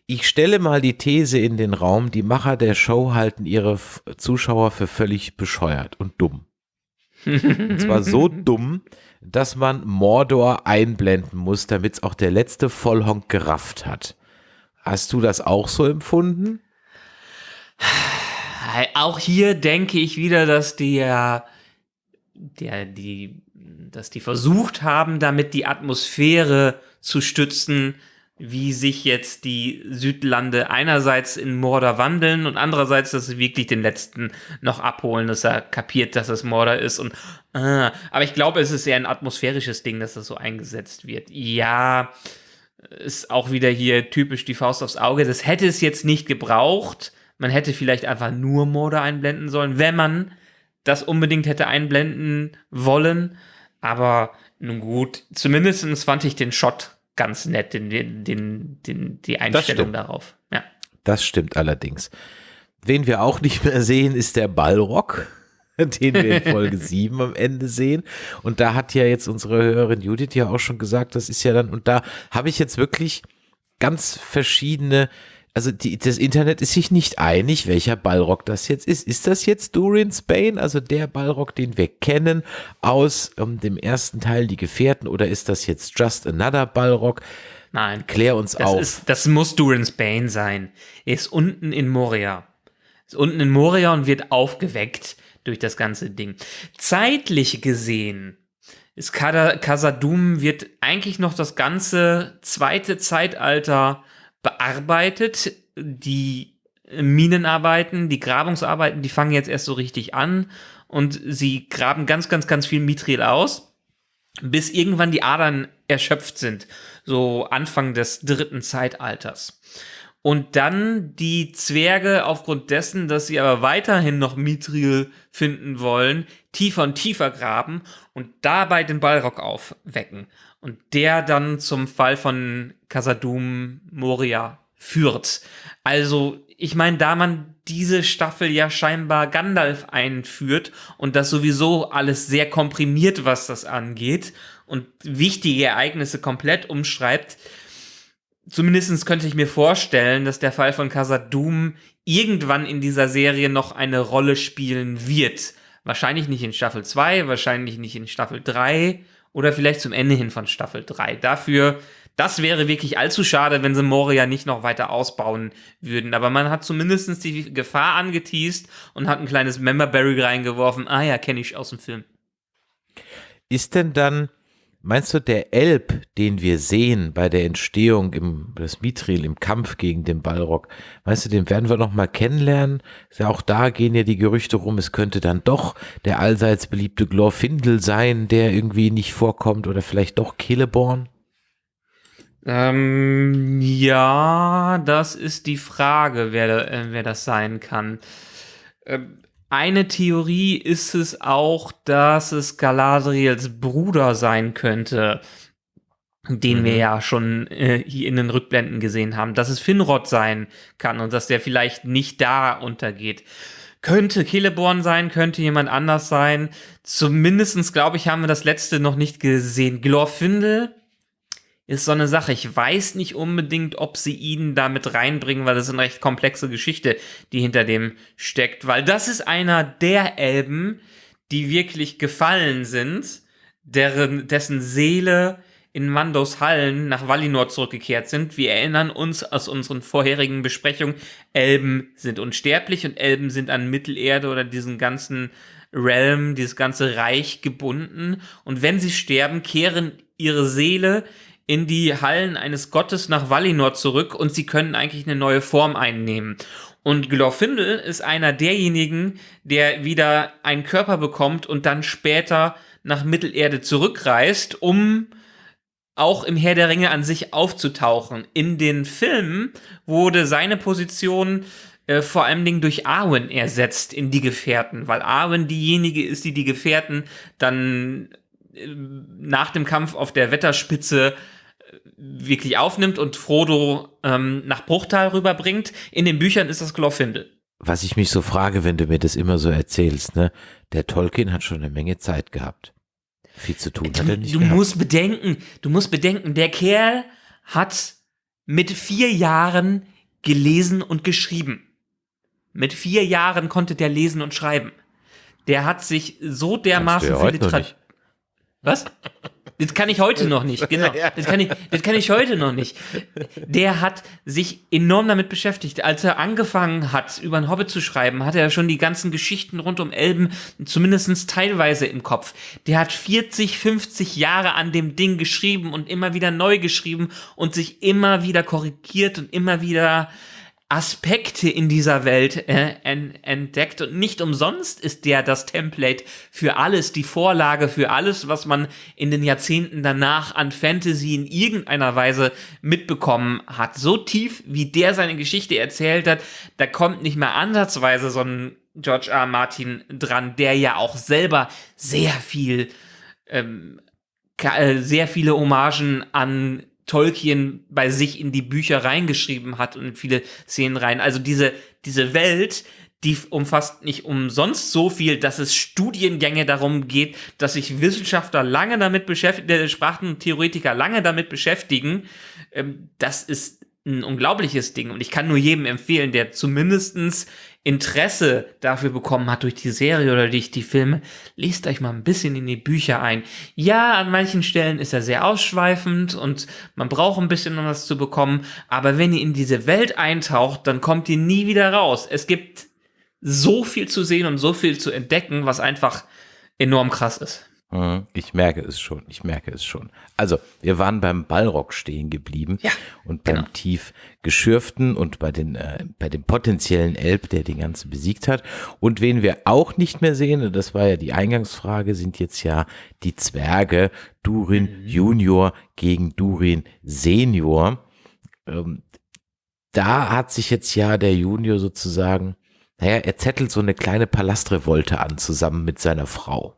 ich stelle mal die These in den Raum, die Macher der Show halten ihre Zuschauer für völlig bescheuert und dumm. Und zwar so *laughs* dumm, dass man Mordor einblenden muss, damit es auch der letzte Vollhonk gerafft hat. Hast du das auch so empfunden? Auch hier denke ich wieder, dass der, der, die, dass die versucht haben, damit die Atmosphäre zu stützen, wie sich jetzt die Südlande einerseits in Mordor wandeln und andererseits, dass sie wirklich den letzten noch abholen, dass er kapiert, dass es Mordor ist und äh, aber ich glaube, es ist eher ein atmosphärisches Ding, dass das so eingesetzt wird. Ja, ist auch wieder hier typisch die Faust aufs Auge. Das hätte es jetzt nicht gebraucht. Man hätte vielleicht einfach nur Mordor einblenden sollen, wenn man das unbedingt hätte einblenden wollen. Aber nun gut, zumindest fand ich den Shot ganz nett, den, den, den, die Einstellung darauf. Ja. Das stimmt allerdings. Wen wir auch nicht mehr sehen, ist der Ballrock, *laughs* den wir in Folge *laughs* 7 am Ende sehen. Und da hat ja jetzt unsere Hörerin Judith ja auch schon gesagt, das ist ja dann, und da habe ich jetzt wirklich ganz verschiedene also die, das Internet ist sich nicht einig, welcher Ballrock das jetzt ist. Ist das jetzt Dorian Spain, also der Ballrock, den wir kennen aus ähm, dem ersten Teil Die Gefährten, oder ist das jetzt Just Another Ballrock? Nein. Klär uns das auf. Ist, das muss Dorian Spain sein. Er ist unten in Moria. Ist unten in Moria und wird aufgeweckt durch das ganze Ding. Zeitlich gesehen ist Kasadum wird eigentlich noch das ganze zweite Zeitalter bearbeitet. Die Minenarbeiten, die Grabungsarbeiten, die fangen jetzt erst so richtig an und sie graben ganz, ganz, ganz viel Mithril aus, bis irgendwann die Adern erschöpft sind, so Anfang des dritten Zeitalters. Und dann die Zwerge aufgrund dessen, dass sie aber weiterhin noch Mithril finden wollen, tiefer und tiefer graben und dabei den Ballrock aufwecken und der dann zum Fall von Casadum Moria führt. Also, ich meine, da man diese Staffel ja scheinbar Gandalf einführt und das sowieso alles sehr komprimiert, was das angeht und wichtige Ereignisse komplett umschreibt, zumindest könnte ich mir vorstellen, dass der Fall von Casadum irgendwann in dieser Serie noch eine Rolle spielen wird. Wahrscheinlich nicht in Staffel 2, wahrscheinlich nicht in Staffel 3, oder vielleicht zum Ende hin von Staffel 3. Dafür, das wäre wirklich allzu schade, wenn sie Moria nicht noch weiter ausbauen würden. Aber man hat zumindest die Gefahr angeteased und hat ein kleines Memberberry reingeworfen. Ah ja, kenne ich aus dem Film. Ist denn dann Meinst du, der Elb, den wir sehen bei der Entstehung im das Mithril im Kampf gegen den Balrog, meinst du, den werden wir noch mal kennenlernen? Ja, auch da gehen ja die Gerüchte rum, es könnte dann doch der allseits beliebte Glorfindel sein, der irgendwie nicht vorkommt oder vielleicht doch Celeborn? Ähm, ja, das ist die Frage, wer, äh, wer das sein kann. Ähm, eine Theorie ist es auch, dass es Galadriels Bruder sein könnte, den mhm. wir ja schon äh, hier in den Rückblenden gesehen haben, dass es Finrod sein kann und dass der vielleicht nicht da untergeht. Könnte Celeborn sein, könnte jemand anders sein. Zumindestens glaube ich, haben wir das letzte noch nicht gesehen. Glorfindel ist so eine Sache. Ich weiß nicht unbedingt, ob sie ihn da mit reinbringen, weil das ist eine recht komplexe Geschichte, die hinter dem steckt. Weil das ist einer der Elben, die wirklich gefallen sind, deren, dessen Seele in Mandos Hallen nach Valinor zurückgekehrt sind. Wir erinnern uns aus unseren vorherigen Besprechungen, Elben sind unsterblich und Elben sind an Mittelerde oder diesen ganzen Realm, dieses ganze Reich gebunden. Und wenn sie sterben, kehren ihre Seele in die Hallen eines Gottes nach Valinor zurück und sie können eigentlich eine neue Form einnehmen. Und Glorfindel ist einer derjenigen, der wieder einen Körper bekommt und dann später nach Mittelerde zurückreist, um auch im Herr der Ringe an sich aufzutauchen. In den Filmen wurde seine Position äh, vor allen Dingen durch Arwen ersetzt in die Gefährten, weil Arwen diejenige ist, die die Gefährten dann äh, nach dem Kampf auf der Wetterspitze wirklich aufnimmt und Frodo ähm, nach Bruchtal rüberbringt. In den Büchern ist das Glorfindel. Was ich mich so frage, wenn du mir das immer so erzählst, ne? Der Tolkien hat schon eine Menge Zeit gehabt. Viel zu tun du, hat er nicht Du gehabt. musst bedenken, du musst bedenken, der Kerl hat mit vier Jahren gelesen und geschrieben. Mit vier Jahren konnte der lesen und schreiben. der hat sich so dermaßen Literat- nicht. Was? Das kann ich heute noch nicht, genau. *laughs* Das kann ich, das kann ich heute noch nicht. Der hat sich enorm damit beschäftigt. Als er angefangen hat, über einen Hobbit zu schreiben, hatte er schon die ganzen Geschichten rund um Elben zumindest teilweise im Kopf. Der hat 40, 50 Jahre an dem Ding geschrieben und immer wieder neu geschrieben und sich immer wieder korrigiert und immer wieder Aspekte in dieser Welt äh, en entdeckt und nicht umsonst ist der das Template für alles, die Vorlage für alles, was man in den Jahrzehnten danach an Fantasy in irgendeiner Weise mitbekommen hat. So tief, wie der seine Geschichte erzählt hat, da kommt nicht mehr ansatzweise so ein George R. Martin dran, der ja auch selber sehr viel ähm, äh, sehr viele Hommagen an Tolkien bei sich in die Bücher reingeschrieben hat und in viele Szenen rein. Also diese, diese Welt, die umfasst nicht umsonst so viel, dass es Studiengänge darum geht, dass sich Wissenschaftler lange damit beschäftigen, äh, Sprachentheoretiker lange damit beschäftigen. Ähm, das ist ein unglaubliches Ding und ich kann nur jedem empfehlen, der zumindestens Interesse dafür bekommen hat durch die Serie oder durch die Filme, lest euch mal ein bisschen in die Bücher ein. Ja, an manchen Stellen ist er sehr ausschweifend und man braucht ein bisschen, um das zu bekommen, aber wenn ihr in diese Welt eintaucht, dann kommt ihr nie wieder raus. Es gibt so viel zu sehen und so viel zu entdecken, was einfach enorm krass ist. Mhm, Ich merke es schon, ich merke es schon. Also, wir waren beim Ballrock stehen geblieben Ja, und beim genau. tief geschürften und bei den äh, bei dem potenziellen Elb, der den ganzen besiegt hat. Und wen wir auch nicht mehr sehen, und das war ja die Eingangsfrage, sind jetzt ja die Zwerge Durin Mhm. Junior gegen Durin Senior. Ähm, da hat sich jetzt ja der Junior sozusagen, naja, er zettelt so eine kleine Palastrevolte an, zusammen mit seiner Frau.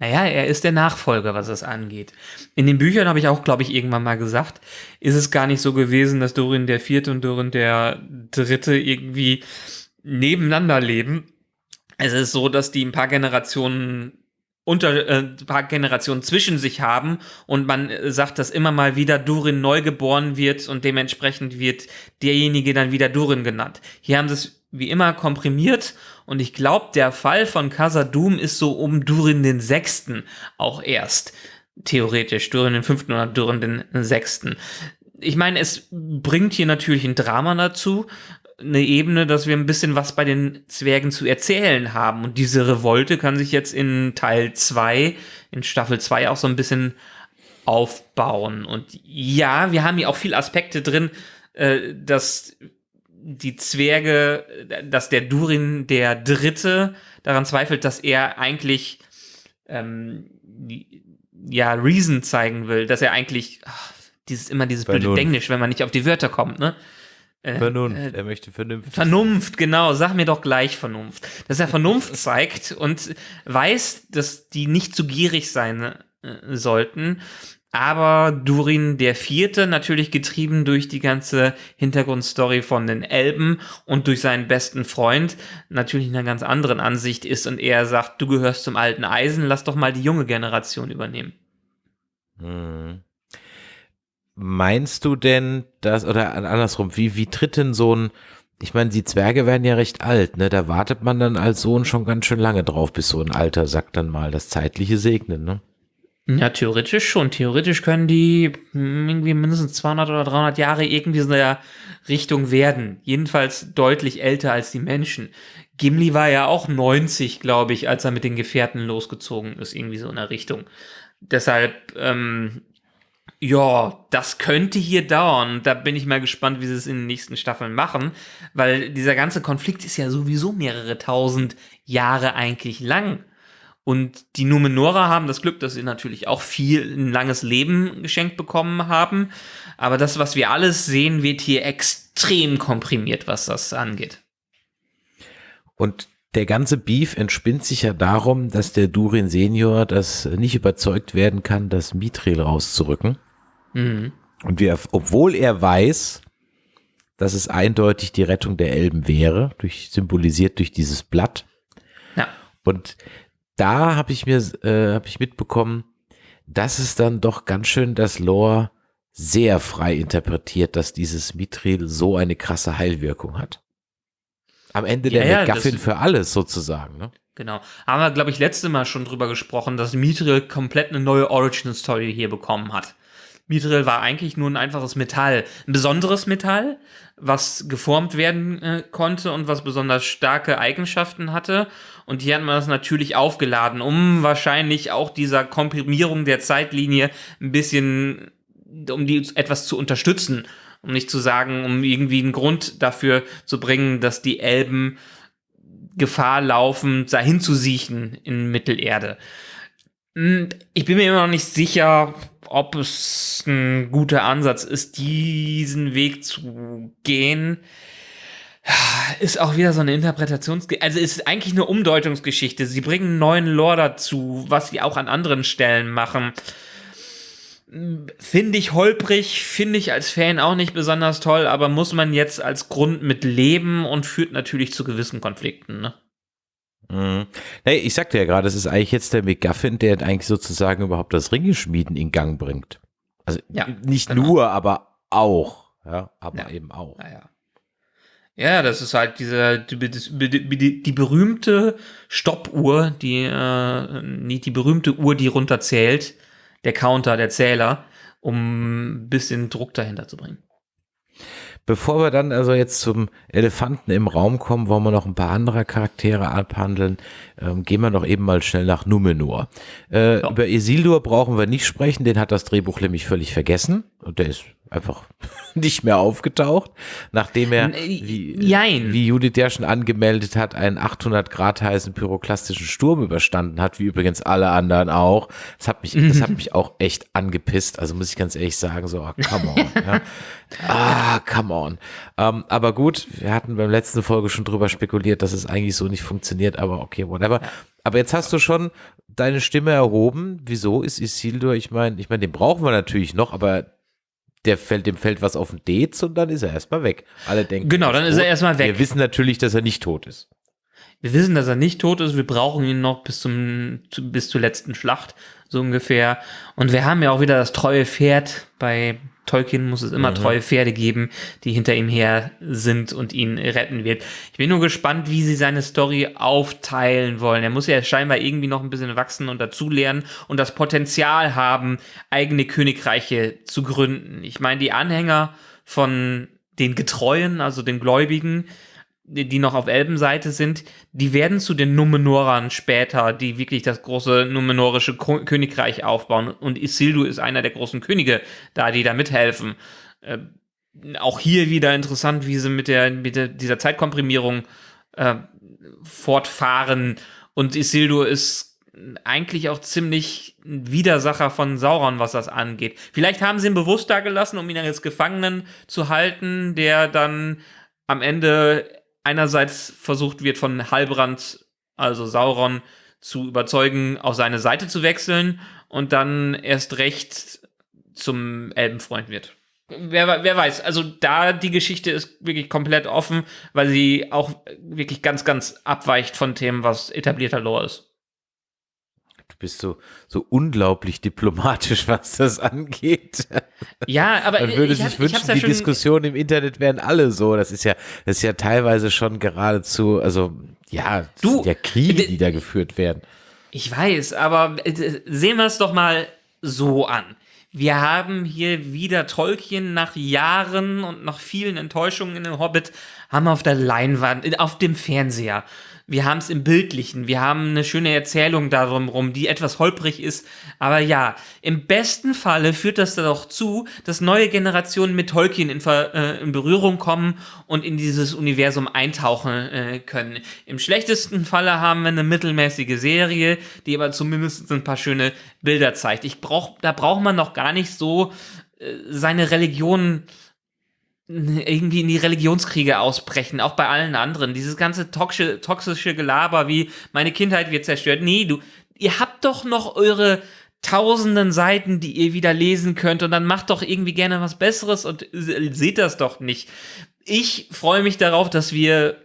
Ja. Naja, er ist der Nachfolger, was das angeht. In den Büchern habe ich auch, glaube ich, irgendwann mal gesagt, ist es gar nicht so gewesen, dass Dorin der Vierte und Dorin der Dritte irgendwie nebeneinander leben. Es ist so, dass die ein paar Generationen unter äh, ein paar Generationen zwischen sich haben und man äh, sagt, dass immer mal wieder Durin neu geboren wird und dementsprechend wird derjenige dann wieder Durin genannt. Hier haben sie es wie immer komprimiert und ich glaube, der Fall von Khazad-dûm ist so um Durin den Sechsten auch erst. Theoretisch, Durin den Fünften oder Durin den Sechsten. Ich meine, es bringt hier natürlich ein Drama dazu, eine Ebene, dass wir ein bisschen was bei den Zwergen zu erzählen haben. Und diese Revolte kann sich jetzt in Teil 2, in Staffel 2 auch so ein bisschen aufbauen. Und ja, wir haben hier auch viele Aspekte drin, äh, dass die Zwerge, dass der Durin der Dritte daran zweifelt, dass er eigentlich ähm, ja Reason zeigen will, dass er eigentlich ach, dieses immer dieses blöde Vernunft. Englisch, wenn man nicht auf die Wörter kommt, ne? Äh, Vernunft, äh, er möchte vernünftig. Vernunft, genau, sag mir doch gleich Vernunft. Dass er *laughs* Vernunft zeigt und weiß, dass die nicht zu gierig sein äh, sollten. Aber Durin der Vierte, natürlich getrieben durch die ganze Hintergrundstory von den Elben und durch seinen besten Freund, natürlich in einer ganz anderen Ansicht ist und er sagt, du gehörst zum alten Eisen, lass doch mal die junge Generation übernehmen. Hm. Meinst du denn, dass, oder andersrum, wie, wie tritt denn so ein, ich meine, die Zwerge werden ja recht alt, ne? Da wartet man dann als Sohn schon ganz schön lange drauf, bis so ein alter Sack dann mal das Zeitliche segnet, ne? Ja, theoretisch schon. Theoretisch können die hm, irgendwie mindestens 200 oder 300 Jahre irgendwie so in der Richtung werden. Jedenfalls deutlich älter als die Menschen. Gimli war ja auch 90, glaube ich, als er mit den Gefährten losgezogen ist, irgendwie so in der Richtung. Deshalb, ähm, ja, das könnte hier dauern. Da bin ich mal gespannt, wie sie es in den nächsten Staffeln machen, weil dieser ganze Konflikt ist ja sowieso mehrere tausend Jahre eigentlich lang. Und die Numenora haben das Glück, dass sie natürlich auch viel, ein langes Leben geschenkt bekommen haben. Aber das, was wir alles sehen, wird hier extrem komprimiert, was das angeht. Und der ganze Beef entspinnt sich ja darum, dass der Durin Senior das nicht überzeugt werden kann, das Mithril rauszurücken. Mhm. Und wir, obwohl er weiß, dass es eindeutig die Rettung der Elben wäre, durch, symbolisiert durch dieses Blatt. Ja. Und da habe ich mir, äh, habe ich mitbekommen, dass es dann doch ganz schön das Lore sehr frei interpretiert, dass dieses Mithril so eine krasse Heilwirkung hat. Am Ende Ja, der ja, für alles sozusagen. Ne? Genau. Haben wir, glaube ich, letzte Mal schon drüber gesprochen, dass Mithril komplett eine neue Origin-Story hier bekommen hat. Mithril war eigentlich nur ein einfaches Metall. Ein besonderes Metall, was geformt werden äh, konnte und was besonders starke Eigenschaften hatte. Und hier hat man das natürlich aufgeladen, um wahrscheinlich auch dieser Komprimierung der Zeitlinie ein bisschen, um die etwas zu unterstützen. Um nicht zu sagen, um irgendwie einen Grund dafür zu bringen, dass die Elben Gefahr laufen, dahin zu siechen in Mittelerde. Hm, Ich bin mir immer noch nicht sicher, ob es ein guter Ansatz ist, diesen Weg zu gehen. Ist auch wieder so eine Interpretations... Also ist eigentlich eine Umdeutungsgeschichte. Sie bringen neuen Lore dazu, was sie auch an anderen Stellen machen. Finde ich holprig, finde ich als Fan auch nicht besonders toll, aber muss man jetzt als Grund mit leben und führt natürlich zu gewissen Konflikten. Ne? Mhm. Nee, ich sagte ja gerade, es ist eigentlich jetzt der McGuffin, der eigentlich sozusagen überhaupt das Ringeschmieden in Gang bringt. Also Ja, nicht genau. nur, aber auch. Ja, aber Ja. eben auch. Naja. Ja, das ist halt diese, die, die, die, die berühmte Stoppuhr, die, äh, nicht die berühmte Uhr, die runterzählt, der Counter, der Zähler, um ein bisschen Druck dahinter zu bringen. Bevor wir dann also jetzt zum Elefanten im Raum kommen, wollen wir noch ein paar andere Charaktere abhandeln. Ähm, gehen wir noch eben mal schnell nach Numenor. Äh, Ja. Über Isildur brauchen wir nicht sprechen, den hat das Drehbuch nämlich völlig vergessen. Und der ist einfach *laughs* nicht mehr aufgetaucht, nachdem er, äh, wie, jein. wie Judith ja schon angemeldet hat, einen 800 Grad heißen pyroklastischen Sturm überstanden hat, wie übrigens alle anderen auch. Das hat mich, das hat *laughs* mich auch echt angepisst. Also muss ich ganz ehrlich sagen, so, ah, come on. *laughs* ja. Ah, come on. Ähm, aber gut, wir hatten beim letzten Folge schon drüber spekuliert, dass es eigentlich so nicht funktioniert, aber okay, whatever. Aber jetzt hast du schon deine Stimme erhoben. Wieso ist Isildur? Ich meine, ich meine, den brauchen wir natürlich noch, aber der fällt, dem fällt was auf den Dez und dann ist er erstmal weg. Alle denken. Genau, dann ist er tot. erstmal weg. Wir wissen natürlich, dass er nicht tot ist. Wir wissen, dass er nicht tot ist. Wir brauchen ihn noch bis zum zu, bis zur letzten Schlacht so ungefähr. Und wir haben ja auch wieder das treue Pferd. Bei Tolkien muss es immer treue Pferde geben, die hinter ihm her sind und ihn retten wird. Ich bin nur gespannt, wie sie seine Story aufteilen wollen. Er muss ja scheinbar irgendwie noch ein bisschen wachsen und dazulernen und das Potenzial haben, eigene Königreiche zu gründen. Ich meine, die Anhänger von den Getreuen, also den Gläubigen, die noch auf Elbenseite sind, die werden zu den Numenorern später, die wirklich das große numenorische Ko Königreich aufbauen. Und Isildur ist einer der großen Könige da, die da mithelfen. Äh, auch hier wieder interessant, wie sie mit, der, mit der, dieser Zeitkomprimierung äh, fortfahren. Und Isildur ist eigentlich auch ziemlich ein Widersacher von Sauron, was das angeht. Vielleicht haben sie ihn bewusst da gelassen, um ihn als Gefangenen zu halten, der dann am Ende einerseits versucht wird von Halbrand, also Sauron, zu überzeugen, auf seine Seite zu wechseln und dann erst recht zum Elbenfreund wird. Wer, wer weiß, also da die Geschichte ist wirklich komplett offen, weil sie auch wirklich ganz, ganz abweicht von Themen, was etablierter Lore ist. Bist so, so unglaublich diplomatisch, *laughs* was das angeht. Ja, aber Man würde ich, sich hab- wünschen, ja die Diskussionen im Internet wären alle so. Das ist ja, das ist ja teilweise schon geradezu, also ja, Du, ja Kriege, die da geführt werden. Ich weiß, aber äh, sehen wir es doch mal so an. Wir haben hier wieder Tolkien nach Jahren und nach vielen Enttäuschungen in den Hobbit, haben wir auf der Leinwand, äh, auf dem Fernseher. Wir haben es im Bildlichen, wir haben eine schöne Erzählung darum rum, die etwas holprig ist. Aber ja, im besten Falle führt das doch zu, dass neue Generationen mit Tolkien in, Ver, äh, in Berührung kommen und in dieses Universum eintauchen äh, können. Im schlechtesten Falle haben wir eine mittelmäßige Serie, die aber zumindest ein paar schöne Bilder zeigt. Ich brauch, da braucht man noch gar nicht so äh, seine Religion *laughs* irgendwie in die Religionskriege ausbrechen, auch bei allen anderen. Dieses ganze toxische, toxische Gelaber wie meine Kindheit wird zerstört. Nee, du, ihr habt doch noch eure tausenden Seiten, die ihr wieder lesen könnt und dann macht doch irgendwie gerne was Besseres und se- seht das doch nicht. Ich freue mich darauf, dass wir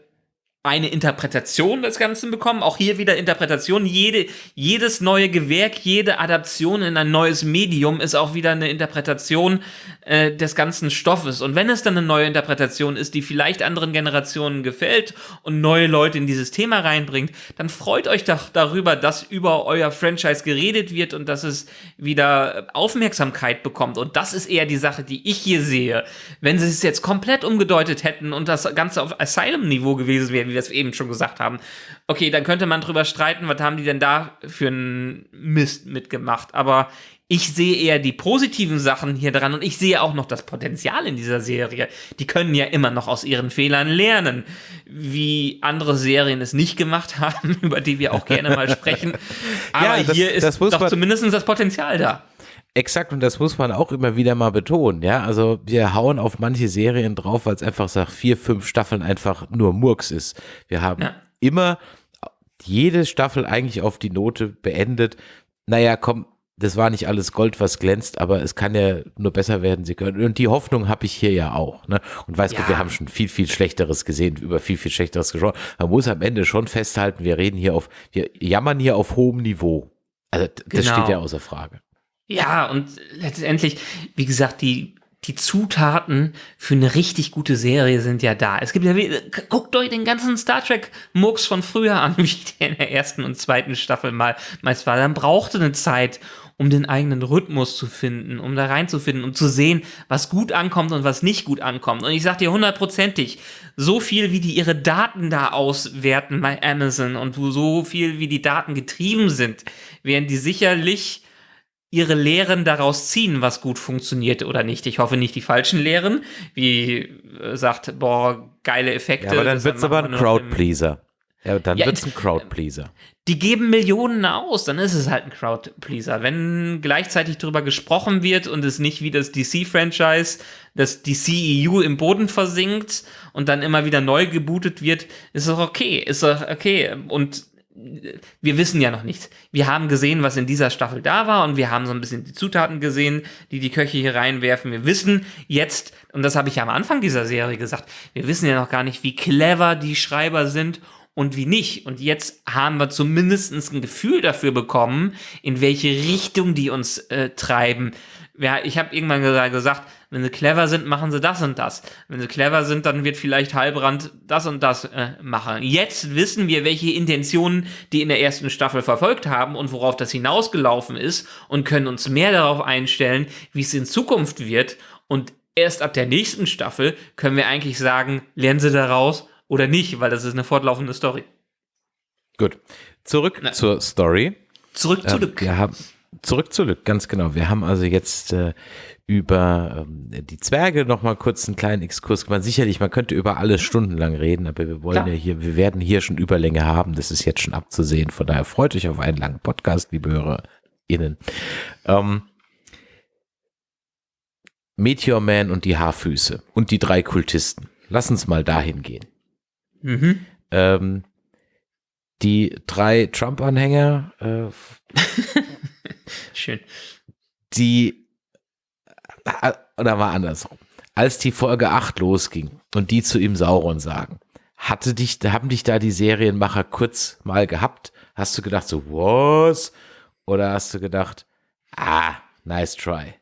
eine Interpretation des Ganzen bekommen. Auch hier wieder Interpretation. Jede, jedes neue Gewerk, jede Adaption in ein neues Medium ist auch wieder eine Interpretation äh, des ganzen Stoffes. Und wenn es dann eine neue Interpretation ist, die vielleicht anderen Generationen gefällt und neue Leute in dieses Thema reinbringt, dann freut euch doch darüber, dass über euer Franchise geredet wird und dass es wieder Aufmerksamkeit bekommt. Und das ist eher die Sache, die ich hier sehe. Wenn sie es jetzt komplett umgedeutet hätten und das Ganze auf Asylum-Niveau gewesen wäre, wir es eben schon gesagt haben. Okay, dann könnte man drüber streiten, was haben die denn da für einen Mist mitgemacht. Aber ich sehe eher die positiven Sachen hier dran und ich sehe auch noch das Potenzial in dieser Serie. Die können ja immer noch aus ihren Fehlern lernen, wie andere Serien es nicht gemacht haben, *laughs* über die wir auch gerne mal sprechen. Aber Ja, das- hier ist das doch zumindest das Potenzial da. Exakt, und das muss man auch immer wieder mal betonen, ja. Also wir hauen auf manche Serien drauf, weil es einfach nach vier, fünf Staffeln einfach nur Murks ist. Wir haben Ja. immer jede Staffel eigentlich auf die Note beendet. Naja, komm, das war nicht alles Gold, was glänzt, aber es kann ja nur besser werden, sie können. Und die Hoffnung habe ich hier ja auch. Ne? Und weiß Gott, Ja. wir haben schon viel, viel Schlechteres gesehen, über viel, viel Schlechteres gesprochen. Man muss am Ende schon festhalten, wir reden hier auf, wir jammern hier auf hohem Niveau. Also das Genau. steht ja außer Frage. Ja, und letztendlich, wie gesagt, die, die Zutaten für eine richtig gute Serie sind ja da. Es gibt ja, guckt euch den ganzen Star Trek Murks von früher an, *laughs* wie der in der ersten und zweiten Staffel mal meist war. Dann brauchte eine Zeit, um den eigenen Rhythmus zu finden, um da reinzufinden und zu sehen, was gut ankommt und was nicht gut ankommt. Und ich sag dir hundertprozentig, so viel wie die ihre Daten da auswerten bei Amazon und so viel wie die Daten getrieben sind, werden die sicherlich ihre Lehren daraus ziehen, was gut funktioniert oder nicht. Ich hoffe nicht die falschen Lehren, wie äh, sagt, boah, geile Effekte. Ja, aber dann wird's machen aber ein Crowdpleaser. Ja, dann Ja, wird's ein äh, Crowdpleaser. Die geben Millionen aus, dann ist es halt ein Crowdpleaser. Wenn gleichzeitig darüber gesprochen wird und es nicht wie das DC-Franchise, das DCEU im Boden versinkt und dann immer wieder neu gebootet wird, ist doch okay, ist doch okay. Und wir wissen ja noch nichts. Wir haben gesehen, was in dieser Staffel da war und wir haben so ein bisschen die Zutaten gesehen, die die Köche hier reinwerfen. Wir wissen jetzt, und das habe ich ja am Anfang dieser Serie gesagt, wir wissen ja noch gar nicht, wie clever die Schreiber sind und wie nicht. Und jetzt haben wir zumindest ein Gefühl dafür bekommen, in welche Richtung die uns äh, treiben. Ja, ich habe irgendwann gesa- gesagt, wenn sie clever sind, machen sie das und das. Wenn sie clever sind, dann wird vielleicht Heilbrand das und das äh, machen. Jetzt wissen wir, welche Intentionen die in der ersten Staffel verfolgt haben und worauf das hinausgelaufen ist und können uns mehr darauf einstellen, wie es in Zukunft wird. Und erst ab der nächsten Staffel können wir eigentlich sagen, lernen sie daraus oder nicht, weil das ist eine fortlaufende Story. Gut. Zurück Na. zur Story. Zurück zu Ähm, Luke. wir haben zurück zu Lück, ganz genau. Wir haben also jetzt äh, über ähm, die Zwerge noch mal kurz einen kleinen Exkurs gemacht. Sicherlich, man könnte über alles stundenlang reden, aber wir wollen Klar. ja hier, wir werden hier schon Überlänge haben. Das ist jetzt schon abzusehen. Von daher freut euch auf einen langen Podcast, liebe HörerInnen. Ähm, Meteor Man und die Haarfüße und die drei Kultisten. Lass uns mal dahin gehen. Mhm. Ähm, die drei Trump-Anhänger äh, *laughs* Schön. die, äh, oder war andersrum, als die Folge 8 losging und die zu ihm Sauron sagen, hatte dich, haben dich da die Serienmacher kurz mal gehabt? Hast du gedacht so, was? Oder hast du gedacht, ah, nice try?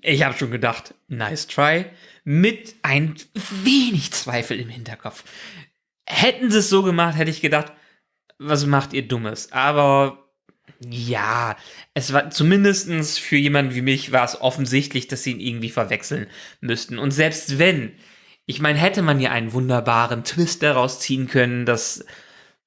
Ich habe schon gedacht, nice try, mit ein wenig Zweifel im Hinterkopf. Hätten sie es so gemacht, hätte ich gedacht, was macht ihr Dummes? Aber ja, es war zumindestens für jemanden wie mich war es offensichtlich, dass sie ihn irgendwie verwechseln müssten. Und selbst wenn, ich meine, hätte man ja einen wunderbaren Twist daraus ziehen können, dass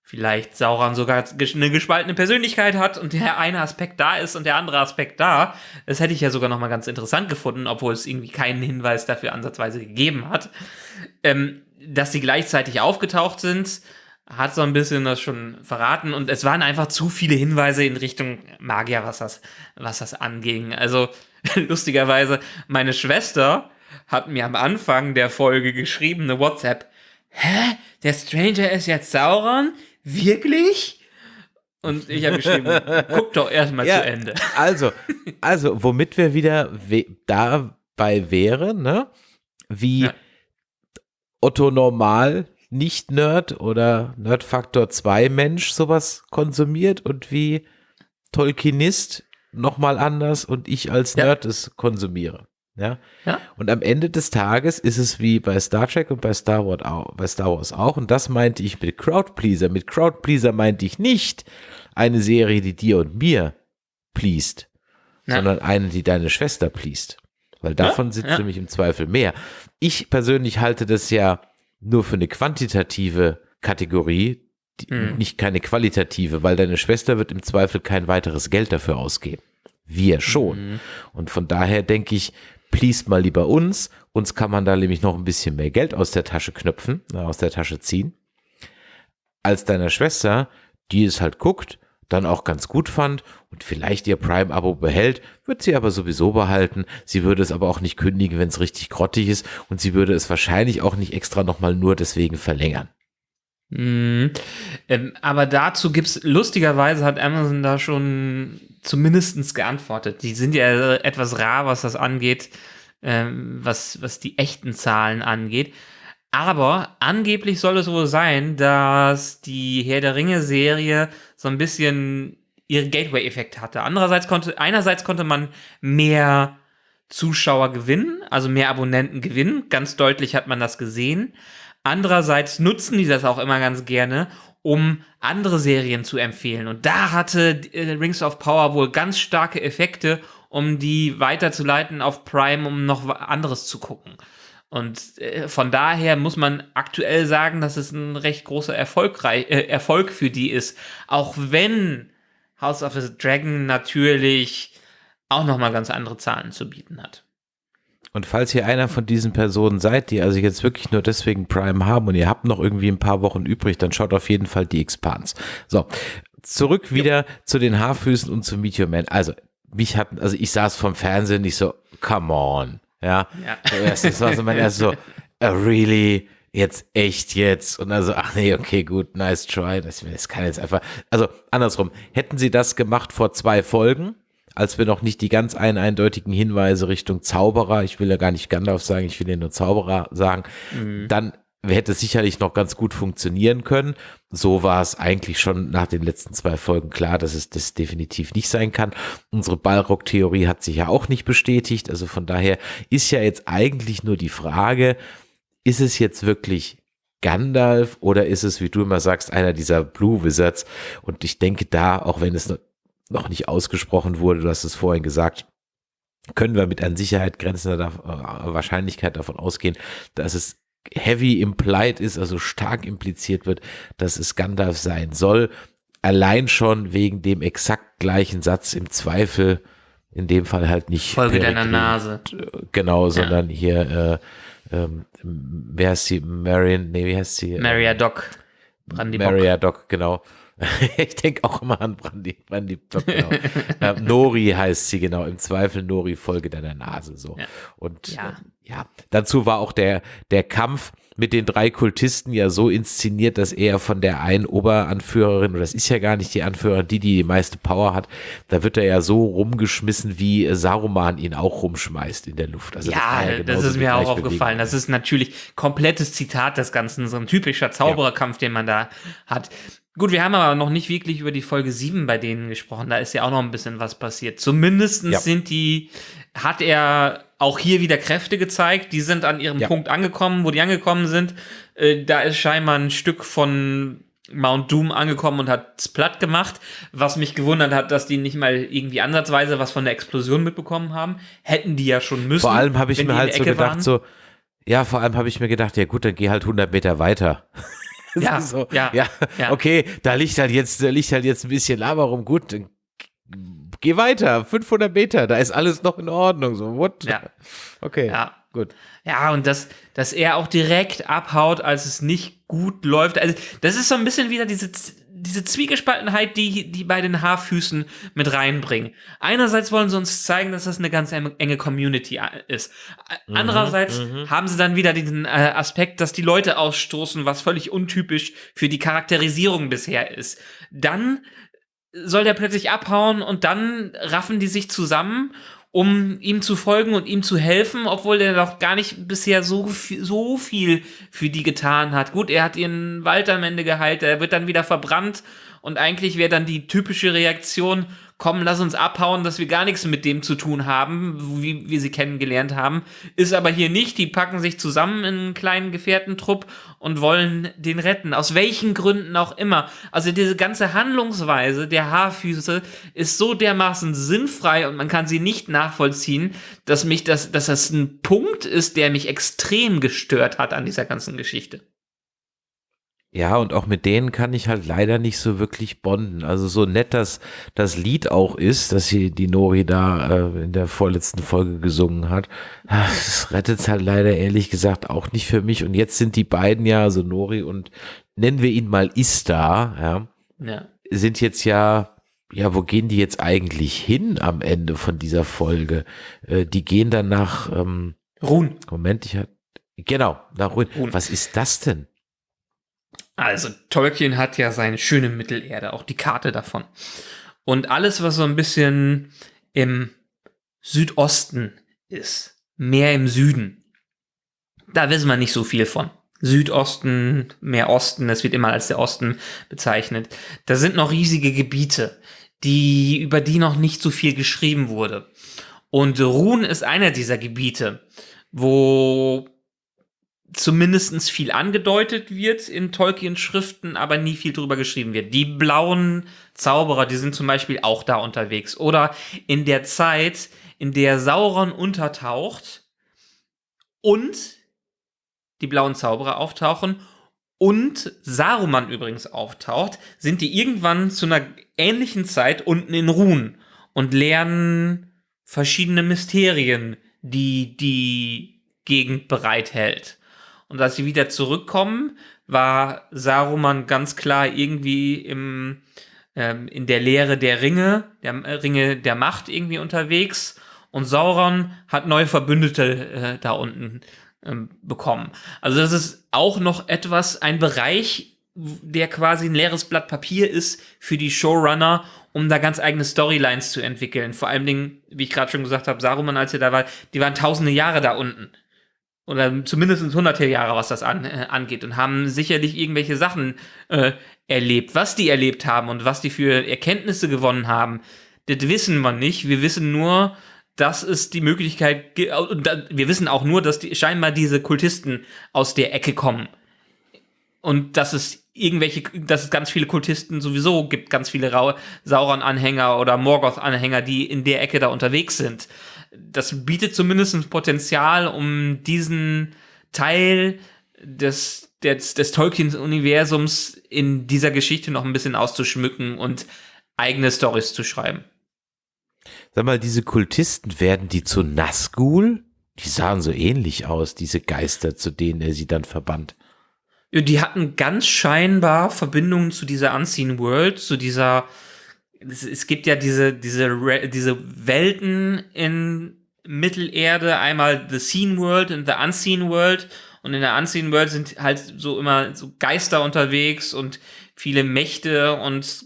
vielleicht Sauron sogar eine gespaltene Persönlichkeit hat und der eine Aspekt da ist und der andere Aspekt da. Das hätte ich ja sogar noch mal ganz interessant gefunden, obwohl es irgendwie keinen Hinweis dafür ansatzweise gegeben hat. Ähm, dass sie gleichzeitig aufgetaucht sind, hat so ein bisschen das schon verraten und es waren einfach zu viele Hinweise in Richtung Magier, was das, was das anging. Also *laughs* lustigerweise, meine Schwester hat mir am Anfang der Folge geschrieben, eine WhatsApp. Hä? Der Stranger ist jetzt Sauron? Wirklich? Und ich habe geschrieben, *laughs* guck doch erstmal zu Ende. *laughs* Also, also, womit wir wieder we dabei wären, ne? Wie Ja. Otto Normal Nicht-Nerd oder Nerdfaktor 2 Mensch sowas konsumiert und wie Tolkienist nochmal anders und ich als Ja. Nerd es konsumiere. Ja? Ja. Und am Ende des Tages ist es wie bei Star Trek und bei Star Wars auch, bei Star Wars auch. Und das meinte ich mit Crowdpleaser. Mit Crowdpleaser meinte ich nicht eine Serie, die dir und mir pleased, Ja. sondern eine, die deine Schwester pleased. Weil davon sitzt nämlich im Zweifel mehr. Ich persönlich halte das ja nur für eine quantitative Kategorie, Hm. nicht keine qualitative, weil deine Schwester wird im Zweifel kein weiteres Geld dafür ausgeben. Wir schon. Mhm. Und von daher denke ich, please mal lieber uns. Uns kann man da nämlich noch ein bisschen mehr Geld aus der Tasche knöpfen, äh, aus der Tasche ziehen, als deiner Schwester, die es halt guckt, dann auch ganz gut fand und vielleicht ihr Prime-Abo behält, wird sie aber sowieso behalten. Sie würde es aber auch nicht kündigen, wenn es richtig grottig ist und sie würde es wahrscheinlich auch nicht extra nochmal nur deswegen verlängern. Mhm. Ähm, aber dazu gibt's lustigerweise hat Amazon da schon zumindestens geantwortet. Die sind ja etwas rar, was das angeht, ähm, was, was die echten Zahlen angeht. Aber angeblich soll es wohl sein, dass die Herr der Ringe-Serie so ein bisschen ihren Gateway-Effekt hatte. Andererseits konnte, einerseits konnte man mehr Zuschauer gewinnen, also mehr Abonnenten gewinnen. Ganz deutlich hat man das gesehen. Andererseits nutzen die das auch immer ganz gerne, um andere Serien zu empfehlen. Und da hatte äh, Rings of Power wohl ganz starke Effekte, um die weiterzuleiten auf Prime, um noch anderes zu gucken. Und äh, von daher muss man aktuell sagen, dass es ein recht großer Erfolgrei äh, Erfolg für die ist. Auch wenn House of the Dragon natürlich auch nochmal ganz andere Zahlen zu bieten hat. Und falls ihr einer von diesen Personen seid, die also jetzt wirklich nur deswegen Prime haben und ihr habt noch irgendwie ein paar Wochen übrig, dann schaut auf jeden Fall die Expans. So, zurück wieder zu den Haarfüßen und zu Meet Your Man. Also, mich hat, also ich saß vom Fernsehen nicht so, come on, ja. Ja. Das war so mein erst so, uh, really, jetzt echt jetzt und also, ach nee, okay, gut, nice try. Das, das kann jetzt einfach, also andersrum, hätten sie das gemacht vor zwei Folgen, als wir noch nicht die ganz ein eindeutigen Hinweise Richtung Zauberer, ich will ja gar nicht Gandalf sagen, ich will ja nur Zauberer sagen, dann hätte sicherlich noch ganz gut funktionieren können. So war es eigentlich schon nach den letzten zwei Folgen klar, dass es das definitiv nicht sein kann. Unsere Ballrock-Theorie hat sich ja auch nicht bestätigt. Also von daher ist ja jetzt eigentlich nur die Frage, ist es jetzt wirklich Gandalf oder ist es, wie du immer sagst, einer dieser Blue Wizards? Und ich denke da, auch wenn es noch- nicht ausgesprochen wurde, du hast es vorhin gesagt, können wir mit an Sicherheit grenzender Wahrscheinlichkeit davon ausgehen, dass es heavy implied ist, also stark impliziert wird, dass es Gandalf sein soll. Allein schon wegen dem exakt gleichen Satz im Zweifel, in dem Fall halt nicht. Folge deiner Nase. Genau, sondern hier, äh, ähm, wer heißt sie? Marion, nee, wie heißt sie? Maria Doc. Brandy Maria Doc, genau. *laughs* ich denke auch immer an Brandy, Brandy genau. äh, Nori heißt sie, genau. Im Zweifel Nori, Folge deiner Nase, so. Ja. Und Ja. ja. ja, dazu war auch der, der Kampf mit den drei Kultisten ja so inszeniert, dass er von der einen Oberanführerin, oder das ist ja gar nicht die Anführerin, die die, die meiste Power hat, da wird er ja so rumgeschmissen, wie äh, Saruman ihn auch rumschmeißt in der Luft. Also Ja, das genauso ist die mir auch aufgefallen. Das ist natürlich komplettes Zitat des Ganzen, so ein typischer Zaubererkampf, den man da hat. Gut, wir haben aber noch nicht wirklich über die Folge 7 bei denen gesprochen. Da ist ja auch noch ein bisschen was passiert. Zumindestens Ja. sind die, hat er auch hier wieder Kräfte gezeigt. Die sind an ihrem Ja. Punkt angekommen, wo die angekommen sind. Äh, da ist scheinbar ein Stück von Mount Doom angekommen und hat es platt gemacht, was mich gewundert hat, dass die nicht mal irgendwie ansatzweise was von der Explosion mitbekommen haben. Hätten die ja schon müssen. Vor allem habe ich mir halt so gedacht, waren. so, ja, vor allem habe ich mir gedacht, ja gut, dann geh halt 100 Meter weiter. *laughs* *laughs* Ja, so, ja, ja, ja. okay, da liegt halt jetzt, da liegt halt jetzt ein bisschen Lava rum, gut, geh weiter, 500 Meter, da ist alles noch in Ordnung, so, what? Ja. Okay, Ja. gut. Ja, und dass, dass er auch direkt abhaut, als es nicht gut läuft. Also, das ist so ein bisschen wieder diese, diese Zwiegespaltenheit, die, die bei den Haarfüßen mit reinbringen. Einerseits wollen sie uns zeigen, dass das eine ganz enge Community äh, ist. Mhm, Andererseits haben sie dann wieder diesen äh, Aspekt, dass die Leute ausstoßen, was völlig untypisch für die Charakterisierung bisher ist. Dann soll der plötzlich abhauen und dann raffen die sich zusammen um ihm zu folgen und ihm zu helfen, obwohl er doch gar nicht bisher so, so viel für die getan hat. Gut, er hat ihren Wald am Ende geheilt, er wird dann wieder verbrannt und eigentlich wäre dann die typische Reaktion, komm, lass uns abhauen, dass wir gar nichts mit dem zu tun haben, wie wir sie kennengelernt haben. Ist aber hier nicht. Die packen sich zusammen in einen kleinen Gefährtentrupp und wollen den retten. Aus welchen Gründen auch immer. Also diese ganze Handlungsweise der Haarfüße ist so dermaßen sinnfrei und man kann sie nicht nachvollziehen, dass mich das, dass das ein Punkt ist, der mich extrem gestört hat an dieser ganzen Geschichte. Ja, und auch mit denen kann ich halt leider nicht so wirklich bonden. Also so nett das, das Lied auch ist, dass sie die Nori da äh, in der vorletzten Folge gesungen hat. Das rettet es halt leider ehrlich gesagt auch nicht für mich. Und jetzt sind die beiden ja, also Nori und nennen wir ihn mal Ista, ja, Ja. sind jetzt ja, ja, wo gehen die jetzt eigentlich hin am Ende von dieser Folge? Äh, die gehen dann nach, ähm, Ruhn. Moment, ich hatte, genau, nach. Ruin. Was ist das denn? Also Tolkien hat ja seine schöne Mittelerde, auch die Karte davon. Und alles, was so ein bisschen im Südosten ist, mehr im Süden, da wissen wir nicht so viel von. Südosten, mehr Osten, das wird immer als der Osten bezeichnet. Da sind noch riesige Gebiete, die, über die noch nicht so viel geschrieben wurde. Und Ruhn ist einer dieser Gebiete, wo zumindestens viel angedeutet wird in Tolkiens Schriften, aber nie viel drüber geschrieben wird. Die blauen Zauberer, die sind zum Beispiel auch da unterwegs. Oder in der Zeit, in der Sauron untertaucht und die blauen Zauberer auftauchen und Saruman übrigens auftaucht, sind die irgendwann zu einer ähnlichen Zeit unten in Ruhen und lernen verschiedene Mysterien, die die Gegend bereithält. Und als sie wieder zurückkommen, war Saruman ganz klar irgendwie im, ähm, in der Lehre der Ringe, der äh, Ringe der Macht irgendwie unterwegs. Und Sauron hat neue Verbündete äh, da unten ähm, bekommen. Also das ist auch noch etwas, ein Bereich, der quasi ein leeres Blatt Papier ist für die Showrunner, um da ganz eigene Storylines zu entwickeln. Vor allen Dingen, wie ich gerade schon gesagt habe, Saruman, als er da war, die waren tausende Jahre da unten oder zumindest hunderte Jahre, was das an, äh, angeht und haben sicherlich irgendwelche Sachen äh, erlebt. Was die erlebt haben und was die für Erkenntnisse gewonnen haben, das wissen wir nicht. Wir wissen nur, dass es die Möglichkeit gibt, wir wissen auch nur, dass die, scheinbar diese Kultisten aus der Ecke kommen. Und dass es irgendwelche, dass es ganz viele Kultisten sowieso gibt, ganz viele Sauron-Anhänger oder Morgoth-Anhänger, die in der Ecke da unterwegs sind das bietet zumindest Potenzial, um diesen Teil des, des, des Tolkien-Universums in dieser Geschichte noch ein bisschen auszuschmücken und eigene Stories zu schreiben. Sag mal, diese Kultisten, werden die zu Nazgul? Die sahen so ähnlich aus, diese Geister, zu denen er sie dann verbannt. Ja, die hatten ganz scheinbar Verbindungen zu dieser Unseen World, zu dieser es, es gibt ja diese, diese, diese Welten in Mittelerde, einmal The Seen World und The Unseen World. Und in der Unseen World sind halt so immer so Geister unterwegs und viele Mächte und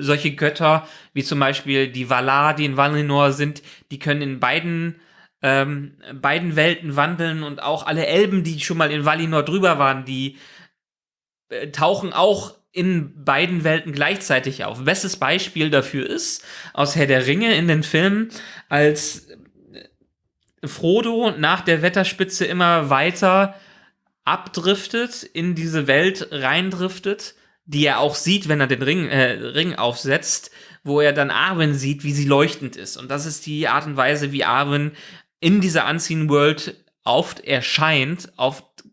solche Götter, wie zum Beispiel die Valar, die in Valinor sind, die können in beiden, ähm, beiden Welten wandeln und auch alle Elben, die schon mal in Valinor drüber waren, die äh, tauchen auch in beiden Welten gleichzeitig auf. Bestes Beispiel dafür ist aus Herr der Ringe in den Filmen, als Frodo nach der Wetterspitze immer weiter abdriftet, in diese Welt reindriftet, die er auch sieht, wenn er den Ring, äh, Ring aufsetzt, wo er dann Arwen sieht, wie sie leuchtend ist. Und das ist die Art und Weise, wie Arwen in dieser Unseen World oft erscheint,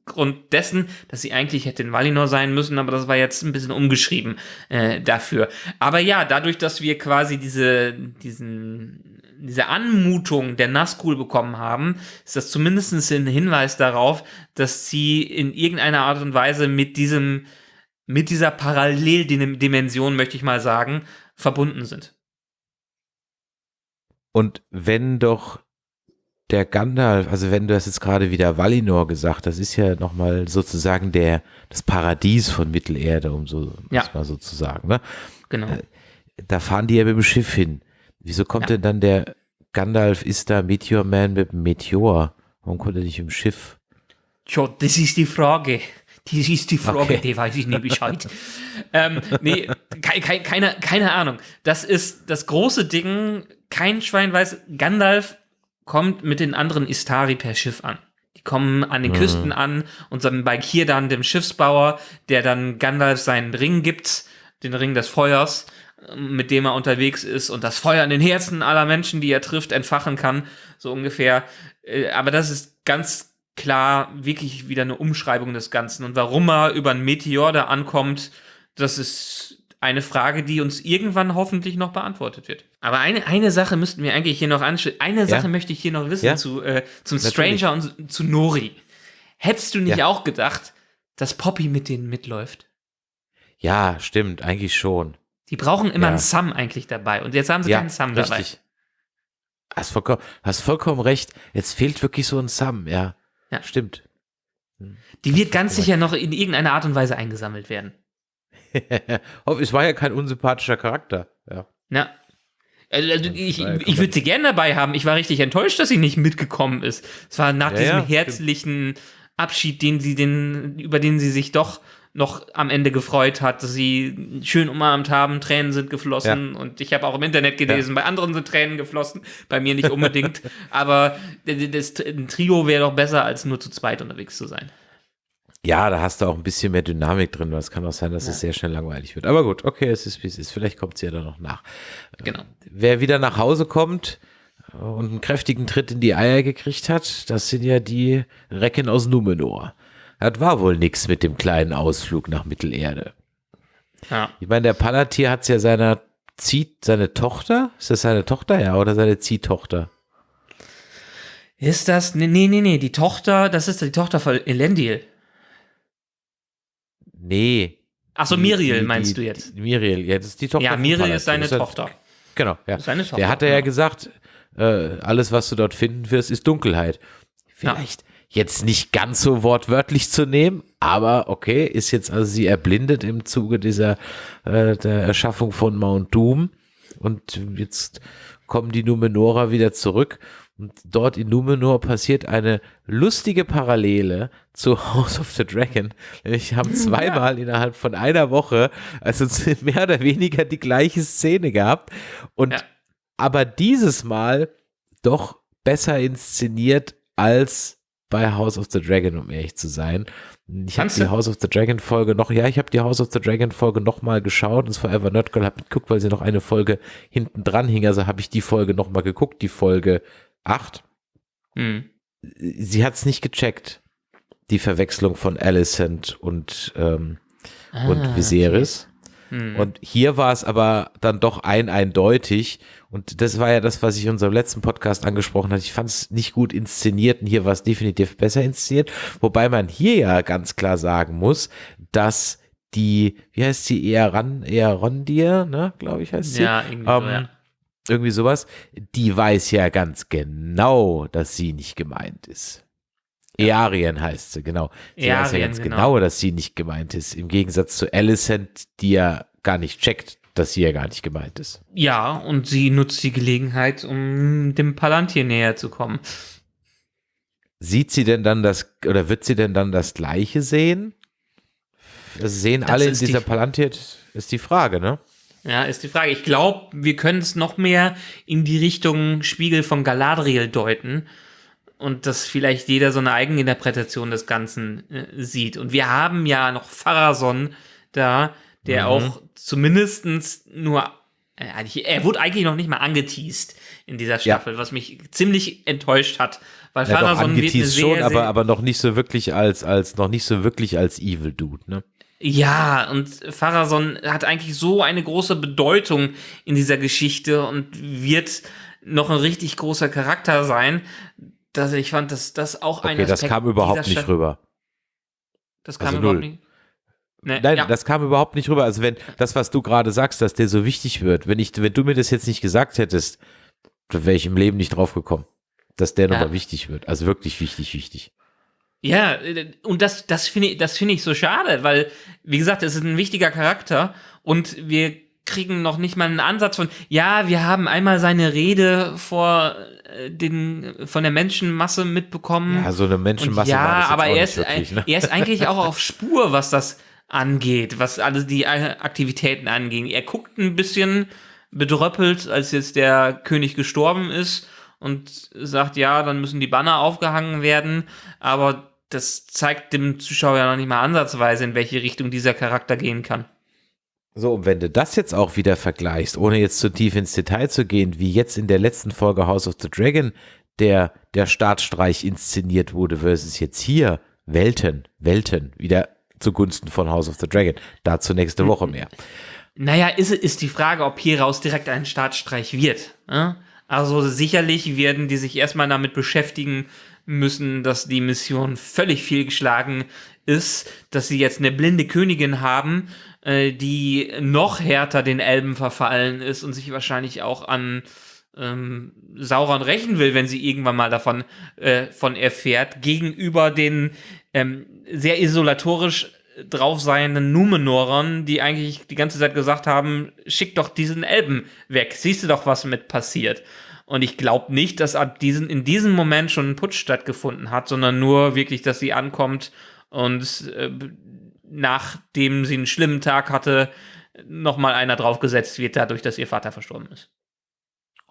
aufgrund dessen, dass sie eigentlich hätte in Valinor sein müssen, aber das war jetzt ein bisschen umgeschrieben äh, dafür. Aber ja, dadurch, dass wir quasi diese, diesen, diese Anmutung der Nazgul bekommen haben, ist das zumindest ein Hinweis darauf, dass sie in irgendeiner Art und Weise mit diesem, mit dieser Paralleldimension, möchte ich mal sagen, verbunden sind. Und wenn doch der Gandalf, also wenn du das jetzt gerade wieder Valinor gesagt, das ist ja nochmal sozusagen der, das Paradies von Mittelerde, um so, Ja. mal so zu sagen, ne? Genau. Da fahren die ja mit dem Schiff hin. Wieso kommt Ja. denn dann der Gandalf ist da Meteor Man mit dem Meteor. Warum kommt er nicht im Schiff? Tja, das ist die Frage. Das ist die Frage, Okay. die weiß ich nicht Bescheid. ähm, nee, kei- kei- keine, keine Ahnung. Das ist das große Ding. Kein Schwein weiß, Gandalf kommt mit den anderen Istari per Schiff an. Die kommen an den Küsten an und dann bei Kirdan, dem Schiffsbauer, der dann Gandalf seinen Ring gibt, den Ring des Feuers, mit dem er unterwegs ist und das Feuer in den Herzen aller Menschen, die er trifft, entfachen kann, so ungefähr. Äh, Aber das ist ganz klar wirklich wieder eine Umschreibung des Ganzen. Und warum er über einen Meteor da ankommt, das ist eine Frage, die uns irgendwann hoffentlich noch beantwortet wird. Aber eine, eine Sache müssten wir eigentlich hier noch anschauen. Eine Sache möchte ich hier noch wissen Ja? zu, äh, zum Natürlich. Stranger und zu Nori. Hättest du nicht Ja. auch gedacht, dass Poppy mit denen mitläuft? Ja, stimmt, eigentlich schon. Die brauchen immer Ja. einen Sam eigentlich dabei. Und jetzt haben sie ja, keinen Sam dabei. richtig. Hast vollkommen, hast vollkommen recht. Jetzt fehlt wirklich so ein Sam, ja. Ja. Stimmt. Die wird ganz sicher noch in irgendeiner Art und Weise eingesammelt werden. *laughs* Es war ja kein unsympathischer Charakter. Ja. Ja. Also, also ich, ja ich würde sie gerne dabei haben. Ich war richtig enttäuscht, dass sie nicht mitgekommen ist. Es war nach Ja, diesem ja, stimmt. herzlichen Abschied, den sie den, über den sie sich doch noch am Ende gefreut hat, dass sie schön umarmt haben, Tränen sind geflossen und ich habe auch im Internet gelesen, bei anderen sind Tränen geflossen, bei mir nicht unbedingt, *laughs* aber das, das ein Trio wäre doch besser, als nur zu zweit unterwegs zu sein. Ja, da hast du auch ein bisschen mehr Dynamik drin, weil es kann auch sein, dass es sehr schnell langweilig wird. Aber gut, okay, es ist wie es ist. Vielleicht kommt sie ja dann noch nach. Genau. Wer wieder nach Hause kommt und einen kräftigen Tritt in die Eier gekriegt hat, das sind ja die Recken aus Numenor. Das war wohl nix mit dem kleinen Ausflug nach Mittelerde. Ja. Ich meine, der Palantir hat ja seiner zieht seine Tochter, ist das seine Tochter, ja, oder seine Ziehtochter? Ist das? Nee, nee, nee, die Tochter, das ist die Tochter von Elendil. Nee. Achso, Miriel die- meinst die, du jetzt? Miriel, ja, das ist die Tochter. Ja, Miriel ist seine Das ja- Tochter. Genau, ja. Seine Tochter, Der hatte ja genau. gesagt, äh, alles, was du dort finden wirst, ist Dunkelheit. Vielleicht jetzt nicht ganz so wortwörtlich zu nehmen, aber okay, ist jetzt also sie erblindet im Zuge dieser äh, der Erschaffung von Mount Doom und jetzt kommen die Numenorer wieder zurück und dort in Numenor passiert eine lustige Parallele zu *laughs* House of the Dragon. Nämlich haben *laughs* zweimal innerhalb von einer Woche, also mehr oder weniger die gleiche Szene gehabt und Ja. aber dieses Mal doch besser inszeniert als bei House of the Dragon, um ehrlich zu sein. Ich habe die? House of the Dragon Folge noch, ja, ich habe die House of the Dragon Folge noch mal geschaut. Das Forever Nerd Girl habe geguckt, weil sie noch eine Folge hinten dran hing. Also habe ich die Folge noch mal geguckt, die Folge 8. Hm. Sie hat es nicht gecheckt, die Verwechslung von Alicent und, ähm, und Ah, Viserys. Hm. Und hier war es aber dann doch ein eindeutig. Und das war ja das, was ich in unserem letzten Podcast angesprochen hatte. Ich fand es nicht gut inszeniert und hier war es definitiv besser inszeniert. Wobei man hier ja ganz klar sagen muss, dass die, wie heißt sie, Earan, Earondir, ne, glaube ich, heißt sie. ja, irgendwie so, Ähm, ja. Irgendwie sowas. Die weiß ja ganz genau, dass sie nicht gemeint ist. Earien heißt sie, genau. Sie weiß ja Earien, ganz genau. genau, dass sie nicht gemeint ist. Im Gegensatz zu Alicent, die ja gar nicht checkt, dass sie ja gar nicht gemeint ist. Ja, und sie nutzt die Gelegenheit, um dem Palantir näher zu kommen. Sieht sie denn dann das, oder wird sie denn dann das Gleiche sehen? Das sehen Das alle in ist die- dieser Palantir, ist die Frage, ne? Ja, ist die Frage. Ich glaube, wir können es noch mehr in die Richtung Spiegel von Galadriel deuten und dass vielleicht jeder so eine Eigeninterpretation des Ganzen äh, sieht. Und wir haben ja noch Pharason da, der Mhm. auch zumindestens nur, äh, er wurde eigentlich noch nicht mal angeteased in dieser Staffel, was mich ziemlich enttäuscht hat, weil Ja, doch, Pharason wird eine sehr, schon, sehr, aber, aber noch nicht so wirklich als, als, noch nicht so wirklich als Evil Dude, ne? Ja, und Pharason hat eigentlich so eine große Bedeutung in dieser Geschichte und wird noch ein richtig großer Charakter sein, dass ich fand, dass das auch ein Okay, das Aspekt kam überhaupt nicht Stadt- rüber. Das kam Also überhaupt null. nicht. Nee, Nein, ja. das kam überhaupt nicht rüber. Also wenn das, was du gerade sagst, dass der so wichtig wird, wenn ich, wenn du mir das jetzt nicht gesagt hättest, dann wäre ich im Leben nicht drauf gekommen, dass der Ja. nochmal wichtig wird. Also wirklich wichtig, wichtig. Ja, äh, und das, das finde ich, das finde ich so schade, weil, wie gesagt, es ist ein wichtiger Charakter und wir kriegen noch nicht mal einen Ansatz von, ja, wir haben einmal seine Rede vor äh, den, von der Menschenmasse mitbekommen. Ja, so eine Menschenmasse Und war ja, aber er nicht ist, wirklich, ne? er ist eigentlich auch auf *laughs* Spur, was das angeht, was alles die äh, Aktivitäten angehen. Er guckt ein bisschen bedröppelt, als jetzt der König gestorben ist und sagt, ja, dann müssen die Banner aufgehangen werden, aber das zeigt dem Zuschauer ja noch nicht mal ansatzweise, in welche Richtung dieser Charakter gehen kann. So, und wenn du das jetzt auch wieder vergleichst, ohne jetzt zu tief ins Detail zu gehen, wie jetzt in der letzten Folge House of the Dragon der, der Startstreich inszeniert wurde, versus jetzt hier Welten, Welten, wieder zugunsten von House of the Dragon. Dazu nächste Woche mehr. Naja, ist, ist die Frage, ob hieraus direkt ein Startstreich wird. Ne? Also sicherlich werden die sich erstmal damit beschäftigen müssen, dass die Mission völlig fehlgeschlagen ist, dass sie jetzt eine blinde Königin haben, äh, die noch härter den Elben verfallen ist und sich wahrscheinlich auch an ähm, Sauron rächen will, wenn sie irgendwann mal davon äh, von erfährt, gegenüber den ähm, sehr isolatorisch drauf seienden Numenorern, die eigentlich die ganze Zeit gesagt haben, schick doch diesen Elben weg, siehst du doch, was mit passiert. Und ich glaube nicht, dass ab diesen, in diesem Moment schon ein Putsch stattgefunden hat, sondern nur wirklich, dass sie ankommt und äh, nachdem sie einen schlimmen Tag hatte, nochmal einer draufgesetzt wird, dadurch, dass ihr Vater verstorben ist.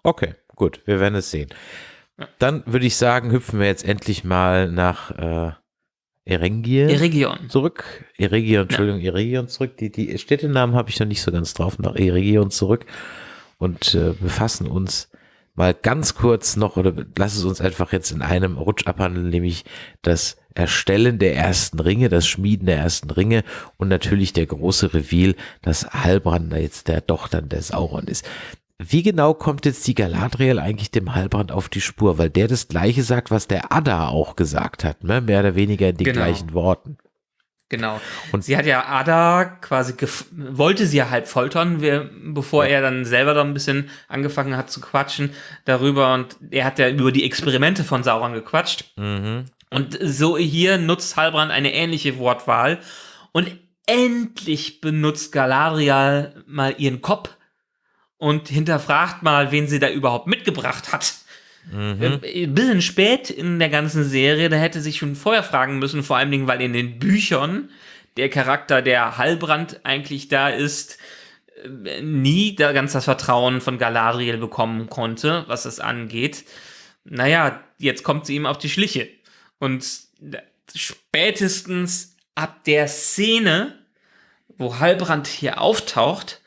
Okay, gut, wir werden es sehen. Dann würde ich sagen, hüpfen wir jetzt endlich mal nach äh, Erengir Eregion. zurück. Eregion, Entschuldigung, Eregion zurück. Die, die Städtenamen habe ich noch nicht so ganz drauf. Nach Eregion zurück und äh, befassen uns mal ganz kurz noch oder lass es uns einfach jetzt in einem Rutsch abhandeln, nämlich das Erstellen der ersten Ringe, das Schmieden der ersten Ringe und natürlich der große Reveal, dass Halbrand da jetzt der doch dann der Sauron ist. Wie genau kommt jetzt die Galadriel eigentlich dem Halbrand auf die Spur? Weil der das gleiche sagt, was der Ada auch gesagt hat, ne? mehr oder weniger in den Genau. gleichen Worten. Genau. Und- sie hat ja Ada quasi, wollte sie ja halb foltern, bevor er dann selber da ein bisschen angefangen hat zu quatschen darüber. Und er hat ja über die Experimente von Sauron gequatscht. Mhm. Und so hier nutzt Halbrand eine ähnliche Wortwahl. Und endlich benutzt Galadriel mal ihren Kopf und hinterfragt mal, wen sie da überhaupt mitgebracht hat. Mhm. Äh, Ein bisschen spät in der ganzen Serie, da hätte sich schon vorher fragen müssen, vor allen Dingen, weil in den Büchern der Charakter, der Halbrand eigentlich da ist, äh, nie da ganz das Vertrauen von Galadriel bekommen konnte, was das angeht. Naja, jetzt kommt sie ihm auf die Schliche. Und spätestens ab der Szene, wo Halbrand hier auftaucht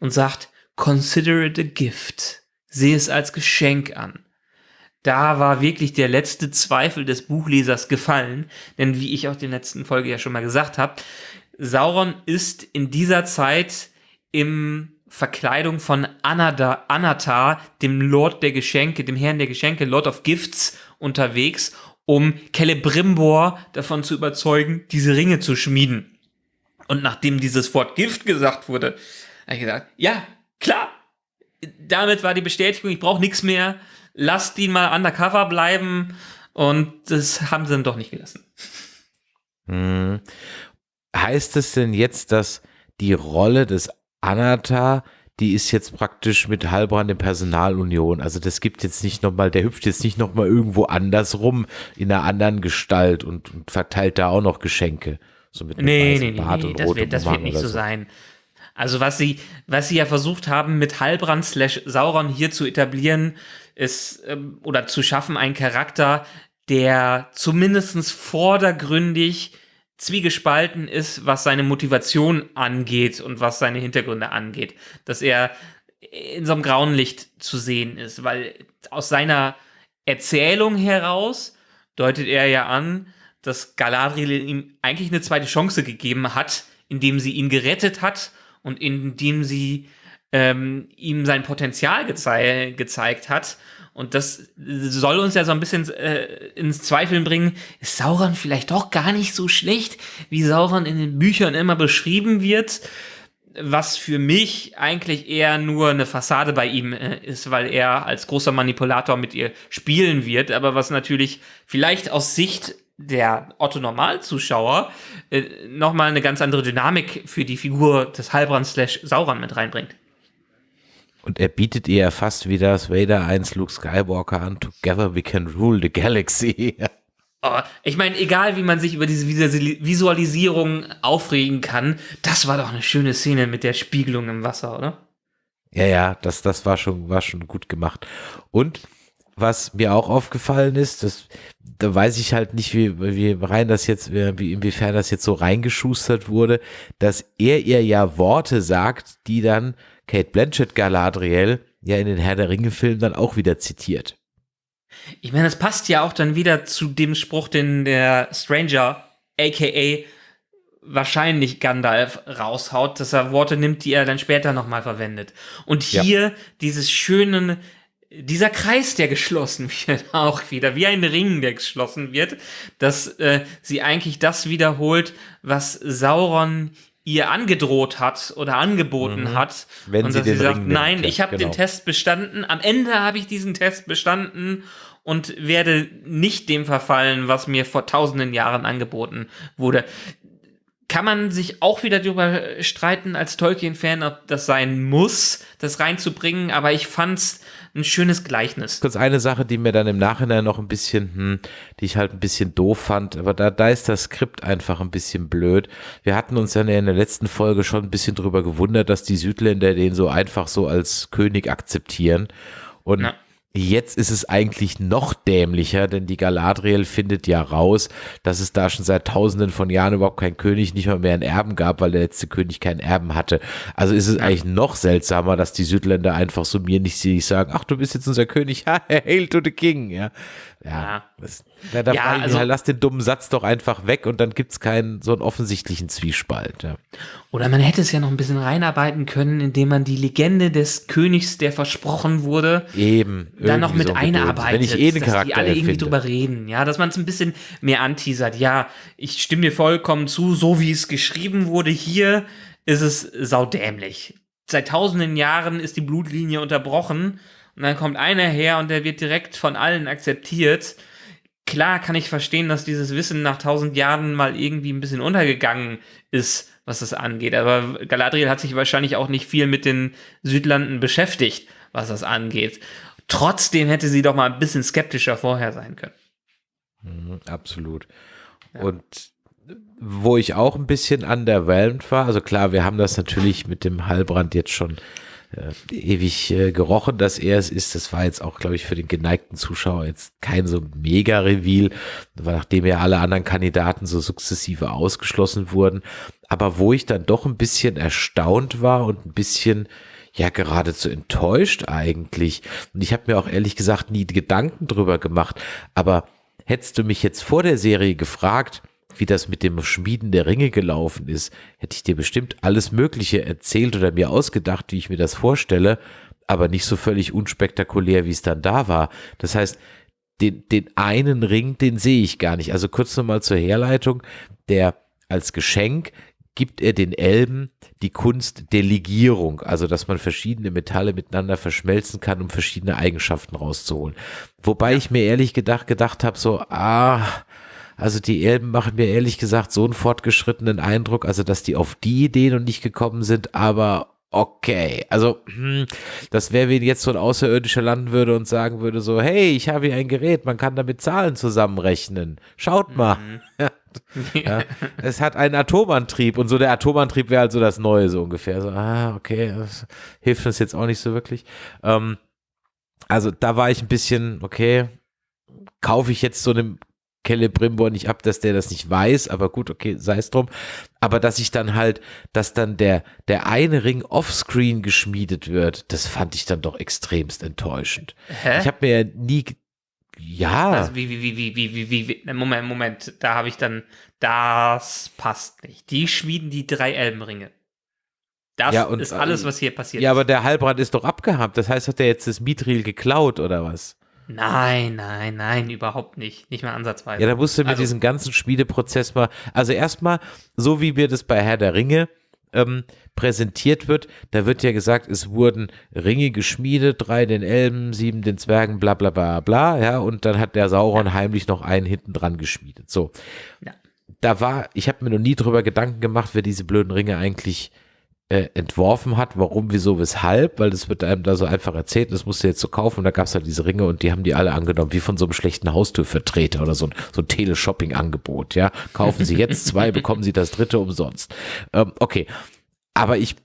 und sagt, consider it a gift. Sehe es als Geschenk an da war wirklich der letzte Zweifel des Buchlesers gefallen. Denn wie ich auch in der letzten Folge ja schon mal gesagt habe, Sauron ist in dieser Zeit im Verkleidung von Anada, Anatar, dem Lord der Geschenke, dem Herrn der Geschenke, Lord of Gifts, unterwegs, um Celebrimbor davon zu überzeugen, diese Ringe zu schmieden. Und nachdem dieses Wort Gift gesagt wurde, habe ich gesagt, ja, klar, damit war die Bestätigung, ich brauche nichts mehr, lasst ihn mal undercover bleiben. Und das haben sie dann doch nicht gelassen. Mhm. Heißt es denn jetzt, dass die Rolle des Anatar, die ist jetzt praktisch mit Halbrand in Personalunion? Also das gibt jetzt nicht nochmal, der hüpft jetzt nicht nochmal irgendwo anders rum in einer anderen Gestalt und, und verteilt da auch noch Geschenke. So mit Nee, nee, nee, Bart nee und das, wird, das wird nicht so sein. Also was sie, was sie ja versucht haben, mit Halbrand slash Sauron hier zu etablieren, ist, ähm, oder zu schaffen, ein Charakter, der zumindest vordergründig zwiegespalten ist, was seine Motivation angeht und was seine Hintergründe angeht. Dass er in so einem grauen Licht zu sehen ist, weil aus seiner Erzählung heraus deutet er ja an, dass Galadriel ihm eigentlich eine zweite Chance gegeben hat, indem sie ihn gerettet hat und indem sie ähm, ihm sein Potenzial gezei gezeigt hat. Und das soll uns ja so ein bisschen äh, ins Zweifeln bringen, ist Sauron vielleicht doch gar nicht so schlecht, wie Sauron in den Büchern immer beschrieben wird, was für mich eigentlich eher nur eine Fassade bei ihm äh, ist, weil er als großer Manipulator mit ihr spielen wird, aber was natürlich vielleicht aus Sicht der Otto-Normalzuschauer äh, nochmal eine ganz andere Dynamik für die Figur des Halbrand slash Sauron mit reinbringt. Und er bietet ihr ja fast wie das Vader 1 Luke Skywalker an, Together we can rule the galaxy. *laughs* Oh, ich meine, egal wie man sich über diese Visualisierung aufregen kann, das war doch eine schöne Szene mit der Spiegelung im Wasser, oder? Ja, ja, das, das war schon, war schon gut gemacht. Und was mir auch aufgefallen ist, das, da weiß ich halt nicht, wie, wie rein das jetzt, wie, inwiefern das jetzt so reingeschustert wurde, dass er ihr ja Worte sagt, die dann Kate Blanchett Galadriel ja in den Herr der Ringe Filmen dann auch wieder zitiert. Ich meine, das passt ja auch dann wieder zu dem Spruch, den der Stranger, aka wahrscheinlich Gandalf raushaut, dass er Worte nimmt, die er dann später nochmal verwendet. Und hier ja. dieses schöne, dieser Kreis, der geschlossen *laughs* wird, auch wieder, wie ein Ring, der geschlossen wird, dass äh, sie eigentlich das wiederholt, was Sauron ihr angedroht hat oder angeboten mhm. hat. Wenn und sie dass den sie sagt, Ring nein, nimmt, ich habe genau. den Test bestanden. Am Ende habe ich diesen Test bestanden und werde nicht dem verfallen, was mir vor tausenden Jahren angeboten wurde. Kann man sich auch wieder darüber streiten als Tolkien-Fan, ob das sein muss, das reinzubringen, aber ich fand's ein schönes Gleichnis. Kurz eine Sache, die mir dann im Nachhinein noch ein bisschen, hm, die ich halt ein bisschen doof fand, aber da, da ist das Skript einfach ein bisschen blöd. Wir hatten uns ja in der letzten Folge schon ein bisschen drüber gewundert, dass die Südländer den so einfach so als König akzeptieren. Und Na. Jetzt ist es eigentlich noch dämlicher, denn die Galadriel findet ja raus, dass es da schon seit tausenden von Jahren überhaupt keinen König, nicht mal mehr einen Erben gab, weil der letzte König keinen Erben hatte. Also ist es eigentlich noch seltsamer, dass die Südländer einfach so mir nicht sagen, ach, du bist jetzt unser König, *laughs* ha, hail to the king, ja. Ja, das, da, Ja, also- halt, lass den dummen Satz doch einfach weg und dann gibt's keinen so einen offensichtlichen Zwiespalt. Ja. Oder man hätte es ja noch ein bisschen reinarbeiten können, indem man die Legende des Königs, der versprochen wurde, Eben. dann noch irgendwie mit so einarbeitet, Wenn ich eh dass Charakter die alle irgendwie erfinde. drüber reden, ja, dass man es ein bisschen mehr anteasert. Ja, ich stimme dir vollkommen zu, so wie es geschrieben wurde hier, ist es saudämlich. Seit tausenden Jahren ist die Blutlinie unterbrochen und dann kommt einer her und der wird direkt von allen akzeptiert. Klar kann ich verstehen, dass dieses Wissen nach tausend Jahren mal irgendwie ein bisschen untergegangen ist, was das angeht. Aber Galadriel hat sich wahrscheinlich auch nicht viel mit den Südlanden beschäftigt, was das angeht. Trotzdem hätte sie doch mal ein bisschen skeptischer vorher sein können. Mhm, absolut. Und wo ich auch ein bisschen underwhelmed war, also klar, wir haben das natürlich mit dem Heilbrand jetzt schon äh, ewig äh, gerochen, dass er es ist. Das war jetzt auch, glaube ich, für den geneigten Zuschauer jetzt kein so mega Reveal, nachdem ja alle anderen Kandidaten so sukzessive ausgeschlossen wurden. Aber wo ich dann doch ein bisschen erstaunt war und ein bisschen ja geradezu enttäuscht eigentlich. Und ich habe mir auch ehrlich gesagt nie Gedanken drüber gemacht. Aber hättest du mich jetzt vor der Serie gefragt, wie das mit dem Schmieden der Ringe gelaufen ist, hätte ich dir bestimmt alles Mögliche erzählt oder mir ausgedacht, wie ich mir das vorstelle, aber nicht so völlig unspektakulär, wie es dann da war. Das heißt, den, den einen Ring, den sehe ich gar nicht. Also kurz nochmal zur Herleitung, der als Geschenk gibt er den Elben die Kunst der Legierung, also dass man verschiedene Metalle miteinander verschmelzen kann, um verschiedene Eigenschaften rauszuholen. Wobei ich mir ehrlich gedacht, gedacht habe, so, ah, also die Elben machen mir ehrlich gesagt so einen fortgeschrittenen Eindruck, also dass die auf die Idee noch nicht gekommen sind, aber okay. Also, hm, das wäre, wenn jetzt so ein Außerirdischer landen würde und sagen würde so, hey, ich habe hier ein Gerät, man kann damit Zahlen zusammenrechnen. Schaut mal. *laughs* ja, es hat einen Atomantrieb und so der Atomantrieb wäre halt so das Neue so ungefähr. So, ah, okay, das hilft uns jetzt auch nicht so wirklich. Ähm, also da war ich ein bisschen, okay, kaufe ich jetzt so einem Kelle Celebrimbor nicht ab, dass der das nicht weiß, aber gut, okay, sei es drum. Aber dass ich dann halt, dass dann der, der eine Ring offscreen geschmiedet wird, das fand ich dann doch extremst enttäuschend. Hä? Ich habe mir ja nie, ja. Also wie, wie, wie, wie, wie, wie, wie, Moment, Moment, da habe ich dann, das passt nicht. Die schmieden die drei Elbenringe. Das ja, und, ist alles, äh, was hier passiert. Ja, aber der Halbrand ist doch abgehabt. Das heißt, hat er jetzt das Mithril geklaut oder was? Nein, nein, nein, überhaupt nicht. Nicht mal ansatzweise. Ja, da musst du mit Also- diesem ganzen Schmiedeprozess mal, also erstmal, so wie mir das bei Herr der Ringe ähm, präsentiert wird, da wird ja gesagt, es wurden Ringe geschmiedet, drei den Elben, sieben den Zwergen, bla bla bla bla, ja, und dann hat der Sauron heimlich noch einen hinten dran geschmiedet. So. Ja. Da war, ich habe mir noch nie drüber Gedanken gemacht, wer diese blöden Ringe eigentlich äh, entworfen hat, warum, wieso, weshalb, weil das wird einem da so einfach erzählt, das musst du jetzt so kaufen und da gab es halt diese Ringe und die haben die alle angenommen, wie von so einem schlechten Haustürvertreter oder so ein, so ein Teleshopping-Angebot, ja. Kaufen Sie jetzt zwei, *laughs* bekommen Sie das dritte umsonst. Ähm, okay, aber ich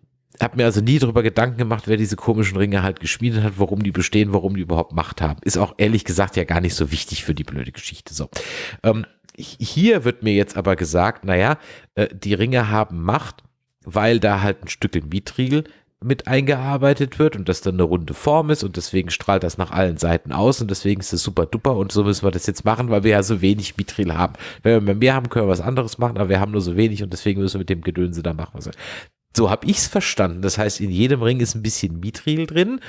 habe mir also nie darüber Gedanken gemacht, wer diese komischen Ringe halt geschmiedet hat, warum die bestehen, warum die überhaupt Macht haben. Ist auch ehrlich gesagt ja gar nicht so wichtig für die blöde Geschichte. So. Ähm, hier wird mir jetzt aber gesagt, naja, äh, die Ringe haben Macht, weil da halt ein Stück in Mitriegel mit eingearbeitet wird und das dann eine runde Form ist und deswegen strahlt das nach allen Seiten aus und deswegen ist es super duper und so müssen wir das jetzt machen, weil wir ja so wenig Mithril haben. Wenn wir mehr haben, können wir was anderes machen, aber wir haben nur so wenig und deswegen müssen wir mit dem Gedönse da machen. Was so habe ich es verstanden. Das heißt, in jedem Ring ist ein bisschen Mithril drin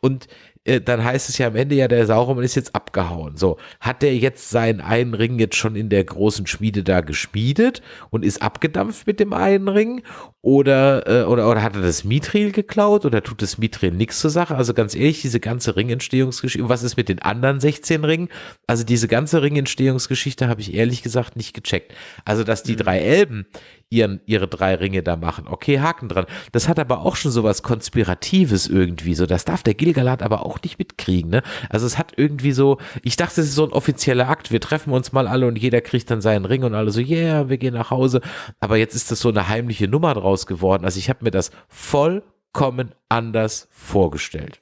und äh, dann heißt es ja am Ende ja, der Sauron ist jetzt abgehauen. So, hat der jetzt seinen einen Ring jetzt schon in der großen Schmiede da geschmiedet und ist abgedampft mit dem einen Ring? Oder, äh, oder, oder hat er das Mithril geklaut oder tut das Mithril nichts zur Sache? Also ganz ehrlich, diese ganze Ringentstehungsgeschichte, was ist mit den anderen 16 Ringen? Also diese ganze Ringentstehungsgeschichte habe ich ehrlich gesagt nicht gecheckt. Also, dass die mhm. drei Elben ihren, ihre drei Ringe da machen. Okay, Haken dran. Das hat aber auch schon so was Konspiratives irgendwie. So, das darf der Gilgalad aber auch nicht mitkriegen. Ne? Also es hat irgendwie so, ich dachte, es ist so ein offizieller Akt. Wir treffen uns mal alle und jeder kriegt dann seinen Ring und alle so, yeah, wir gehen nach Hause. Aber jetzt ist das so eine heimliche Nummer draus geworden. Also ich habe mir das vollkommen anders vorgestellt.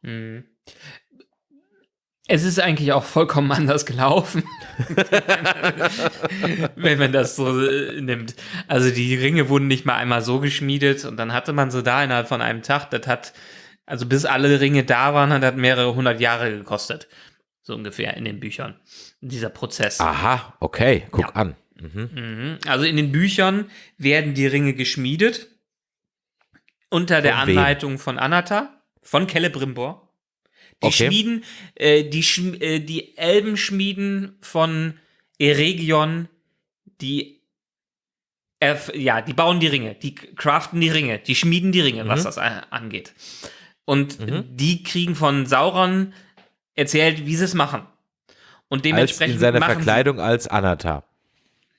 Mhm. Es ist eigentlich auch vollkommen anders gelaufen, *laughs* wenn man das so äh, nimmt. Also die Ringe wurden nicht mal einmal so geschmiedet und dann hatte man sie da innerhalb von einem Tag. Das hat, also bis alle Ringe da waren, hat das mehrere hundert Jahre gekostet. So ungefähr in den Büchern. Dieser Prozess. Aha, okay, guck ja. an. Mhm. mhm. Also in den Büchern werden die Ringe geschmiedet unter von der Anleitung wem? von Anata, von Celebrimbor. Die okay. Schmieden, äh, die, Sch äh, die Elbenschmieden von Eregion, die ja, die bauen die Ringe, die craften die Ringe, die schmieden die Ringe, mhm. was das angeht. Und mhm. die kriegen von Sauron erzählt, wie sie es machen. Und dementsprechend. Als in seiner Verkleidung als Anatar.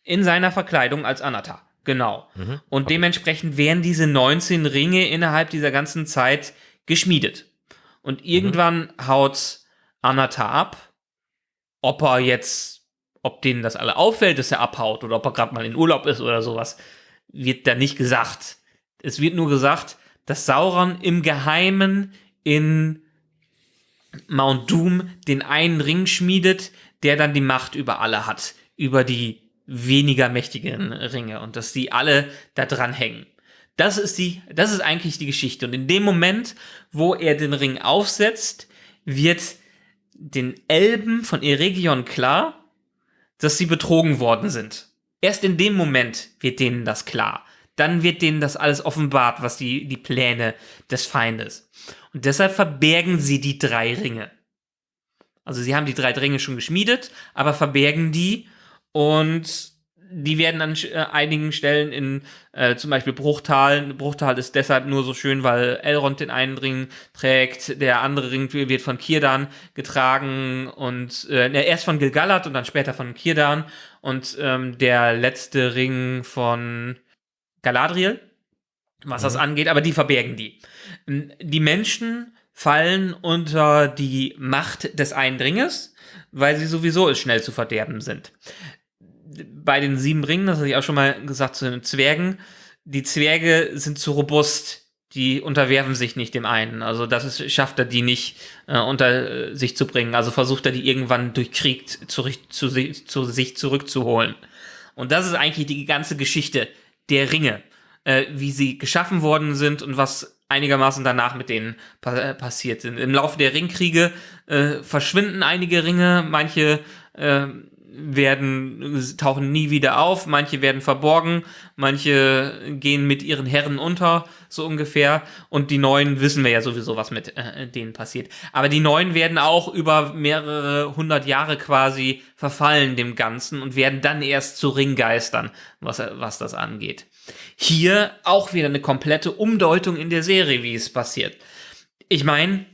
In seiner Verkleidung als Anatar, genau. Mhm. Und okay. dementsprechend werden diese 19 Ringe innerhalb dieser ganzen Zeit geschmiedet. Und irgendwann mhm. haut Anata ab. Ob er jetzt, ob denen das alle auffällt, dass er abhaut oder ob er gerade mal in Urlaub ist oder sowas, wird da nicht gesagt. Es wird nur gesagt, dass Sauron im Geheimen in Mount Doom den einen Ring schmiedet, der dann die Macht über alle hat, über die weniger mächtigen Ringe und dass die alle da dran hängen. Das ist die, das ist eigentlich die Geschichte. Und in dem Moment, wo er den Ring aufsetzt, wird den Elben von Eregion klar, dass sie betrogen worden sind. Erst in dem Moment wird denen das klar. Dann wird denen das alles offenbart, was die, die Pläne des Feindes. Und deshalb verbergen sie die drei Ringe. Also sie haben die drei Ringe schon geschmiedet, aber verbergen die und die werden an äh, einigen Stellen in äh, zum Beispiel Bruchtal. Bruchtal ist deshalb nur so schön, weil Elrond den einen Ring trägt, der andere Ring wird von Kirdan getragen und äh, erst von Gilgalad und dann später von Kirdan und ähm, der letzte Ring von Galadriel, was mhm. das angeht, aber die verbergen die. Die Menschen fallen unter die Macht des Eindringes, weil sie sowieso schnell zu verderben sind bei den sieben Ringen, das hatte ich auch schon mal gesagt zu den Zwergen, die Zwerge sind zu robust. Die unterwerfen sich nicht dem einen. Also das ist, schafft er die nicht äh, unter äh, sich zu bringen. Also versucht er die irgendwann durch Krieg zu, zu, zu sich zurückzuholen. Und das ist eigentlich die ganze Geschichte der Ringe, äh, wie sie geschaffen worden sind und was einigermaßen danach mit denen pa äh, passiert sind. Im Laufe der Ringkriege äh, verschwinden einige Ringe, manche äh, werden, tauchen nie wieder auf, manche werden verborgen, manche gehen mit ihren Herren unter, so ungefähr. Und die neuen wissen wir ja sowieso, was mit äh, denen passiert. Aber die neuen werden auch über mehrere hundert Jahre quasi verfallen dem Ganzen und werden dann erst zu Ringgeistern, was, was das angeht. Hier auch wieder eine komplette Umdeutung in der Serie, wie es passiert. Ich meine,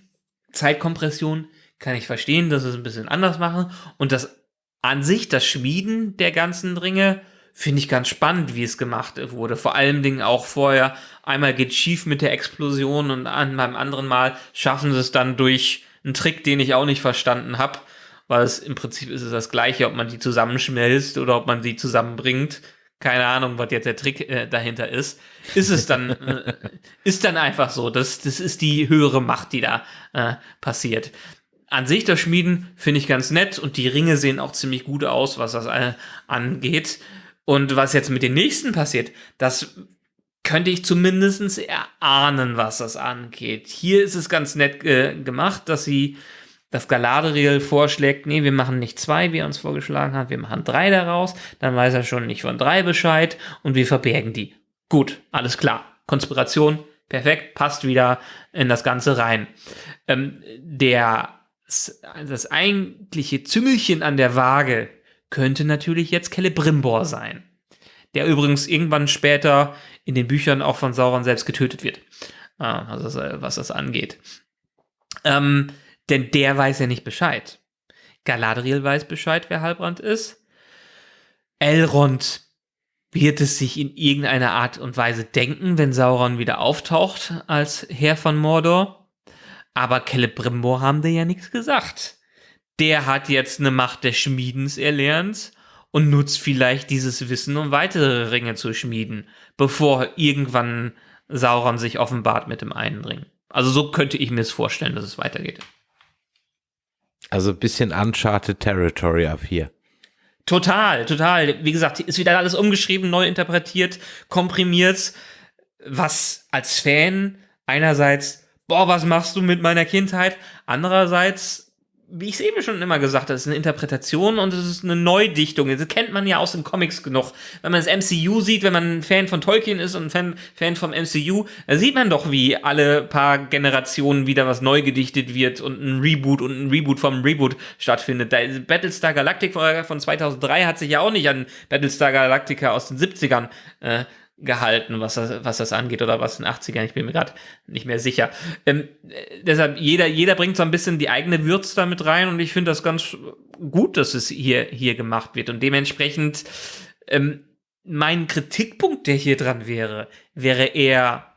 Zeitkompression kann ich verstehen, dass es ein bisschen anders machen und das an sich, das Schmieden der ganzen Ringe, finde ich ganz spannend, wie es gemacht wurde. Vor allen Dingen auch vorher, einmal geht schief mit der Explosion und an, beim anderen Mal schaffen sie es dann durch einen Trick, den ich auch nicht verstanden habe, weil es im Prinzip ist es das gleiche, ob man die zusammenschmelzt oder ob man sie zusammenbringt. Keine Ahnung, was jetzt der Trick äh, dahinter ist. Ist es dann, äh, *laughs* ist dann einfach so. Das, das ist die höhere Macht, die da äh, passiert an sich das Schmieden finde ich ganz nett und die Ringe sehen auch ziemlich gut aus, was das äh, angeht. Und was jetzt mit den nächsten passiert, das könnte ich zumindest erahnen, was das angeht. Hier ist es ganz nett äh, gemacht, dass sie das Galadriel vorschlägt, nee, wir machen nicht zwei, wie er uns vorgeschlagen hat, wir machen drei daraus, dann weiß er schon nicht von drei Bescheid und wir verbergen die. Gut, alles klar. Konspiration, perfekt, passt wieder in das Ganze rein. Ähm, der das eigentliche Züngelchen an der Waage könnte natürlich jetzt Celebrimbor sein. Der übrigens irgendwann später in den Büchern auch von Sauron selbst getötet wird. Also was das angeht. Ähm, denn der weiß ja nicht Bescheid. Galadriel weiß Bescheid, wer Halbrand ist. Elrond wird es sich in irgendeiner Art und Weise denken, wenn Sauron wieder auftaucht als Herr von Mordor. Aber Celebrimbor haben dir ja nichts gesagt. Der hat jetzt eine Macht des Schmiedens erlernt und nutzt vielleicht dieses Wissen, um weitere Ringe zu schmieden, bevor irgendwann Sauron sich offenbart mit dem einen Ring. Also so könnte ich mir es vorstellen, dass es weitergeht. Also ein bisschen Uncharted Territory ab hier. Total, total. Wie gesagt, ist wieder alles umgeschrieben, neu interpretiert, komprimiert, was als Fan einerseits boah, was machst du mit meiner Kindheit? Andererseits, wie ich es eben schon immer gesagt habe, ist eine Interpretation und es ist eine Neudichtung. Das kennt man ja aus den Comics genug. Wenn man das MCU sieht, wenn man ein Fan von Tolkien ist und ein Fan, Fan vom MCU, da sieht man doch, wie alle paar Generationen wieder was neu gedichtet wird und ein Reboot und ein Reboot vom Reboot stattfindet. Da Battlestar Galactica von 2003 hat sich ja auch nicht an Battlestar Galactica aus den 70ern äh, gehalten, was das, was das angeht, oder was in den 80ern, ich bin mir gerade nicht mehr sicher. Ähm, deshalb, jeder, jeder bringt so ein bisschen die eigene Würz da mit rein und ich finde das ganz gut, dass es hier, hier gemacht wird. Und dementsprechend, ähm, mein Kritikpunkt, der hier dran wäre, wäre eher,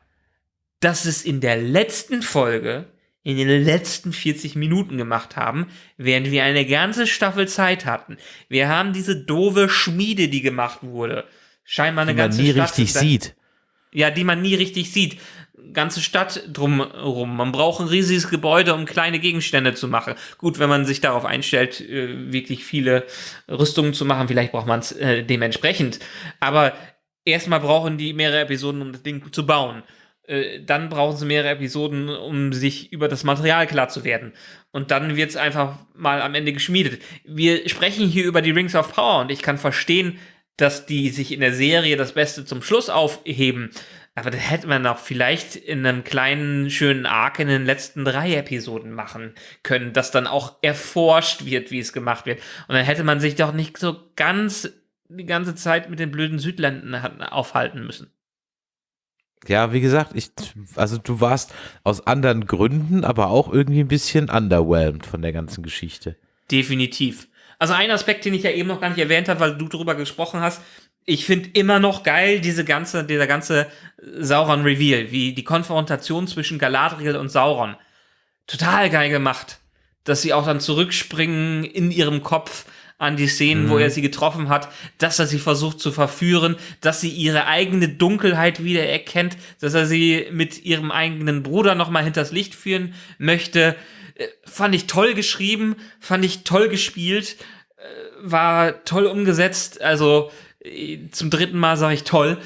dass es in der letzten Folge, in den letzten 40 Minuten gemacht haben, während wir eine ganze Staffel Zeit hatten. Wir haben diese doofe Schmiede, die gemacht wurde scheinbar eine die ganze man nie Stadt. richtig sieht. Ja, die man nie richtig sieht. Ganze Stadt drumherum. Man braucht ein riesiges Gebäude, um kleine Gegenstände zu machen. Gut, wenn man sich darauf einstellt, äh, wirklich viele Rüstungen zu machen, vielleicht braucht man es äh, dementsprechend. Aber erstmal brauchen die mehrere Episoden, um das Ding zu bauen. Äh, dann brauchen sie mehrere Episoden, um sich über das Material klar zu werden. Und dann wird es einfach mal am Ende geschmiedet. Wir sprechen hier über die Rings of Power und ich kann verstehen, dass die sich in der Serie das Beste zum Schluss aufheben. Aber das hätte man auch vielleicht in einem kleinen, schönen Arc in den letzten drei Episoden machen können, dass dann auch erforscht wird, wie es gemacht wird. Und dann hätte man sich doch nicht so ganz die ganze Zeit mit den blöden Südländern aufhalten müssen. Ja, wie gesagt, ich, also du warst aus anderen Gründen, aber auch irgendwie ein bisschen underwhelmed von der ganzen Geschichte. Definitiv. Also ein Aspekt, den ich ja eben noch gar nicht erwähnt habe, weil du darüber gesprochen hast, ich finde immer noch geil diese ganze, dieser ganze Sauron-Reveal, wie die Konfrontation zwischen Galadriel und Sauron. Total geil gemacht. Dass sie auch dann zurückspringen in ihrem Kopf an die Szenen, mhm. wo er sie getroffen hat, dass er sie versucht zu verführen, dass sie ihre eigene Dunkelheit wieder erkennt, dass er sie mit ihrem eigenen Bruder nochmal hinters Licht führen möchte. Äh, fand ich toll geschrieben, fand ich toll gespielt, äh, war toll umgesetzt. Also äh, zum dritten Mal sage ich toll.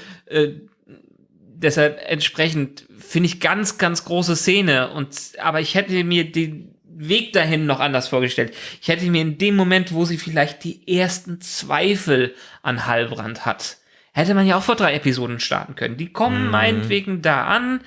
deshalb entsprechend finde ich ganz, ganz große Szene. Und aber ich hätte mir den Weg dahin noch anders vorgestellt. Ich hätte mir in dem Moment, wo sie vielleicht die ersten Zweifel an Halbrand hat, hätte man ja auch vor drei Episoden starten können. Die kommen mhm. meinetwegen da an.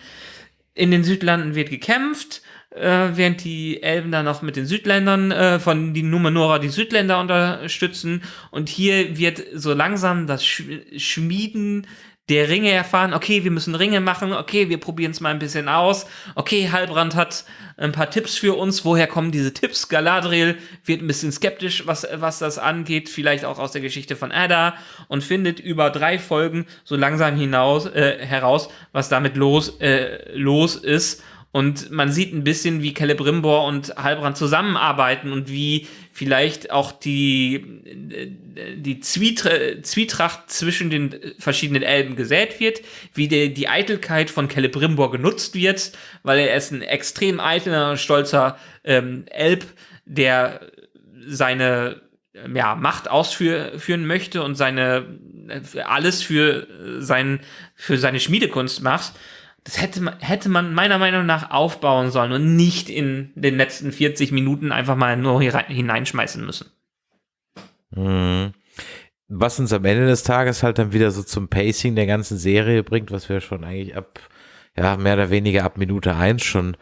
In den Südlanden wird gekämpft äh, während die Elben dann noch mit den Südländern äh, von die Numenora die Südländer unterstützen. Und hier wird so langsam das Sch Schmieden der Ringe erfahren, okay, wir müssen Ringe machen, okay, wir probieren es mal ein bisschen aus, okay, Halbrand hat ein paar Tipps für uns, woher kommen diese Tipps? Galadriel wird ein bisschen skeptisch, was, was das angeht, vielleicht auch aus der Geschichte von Ada. Und findet über drei Folgen so langsam hinaus, äh, heraus, was damit los, äh, los ist und man sieht ein bisschen, wie Celebrimbor und Halbrand zusammenarbeiten und wie vielleicht auch die, die Zwietracht zwischen den verschiedenen Elben gesät wird, wie die, die Eitelkeit von Celebrimbor genutzt wird, weil er ist ein extrem eitler, stolzer ähm, Elb, der seine ja, Macht ausführen möchte und seine alles für, sein, für seine Schmiedekunst macht das hätte man, hätte man meiner Meinung nach aufbauen sollen und nicht in den letzten 40 Minuten einfach mal nur hineinschmeißen müssen. Mhm. Was uns am Ende des Tages halt dann wieder so zum Pacing der ganzen Serie bringt, was wir schon eigentlich ab, ja, mehr oder weniger ab Minute eins schon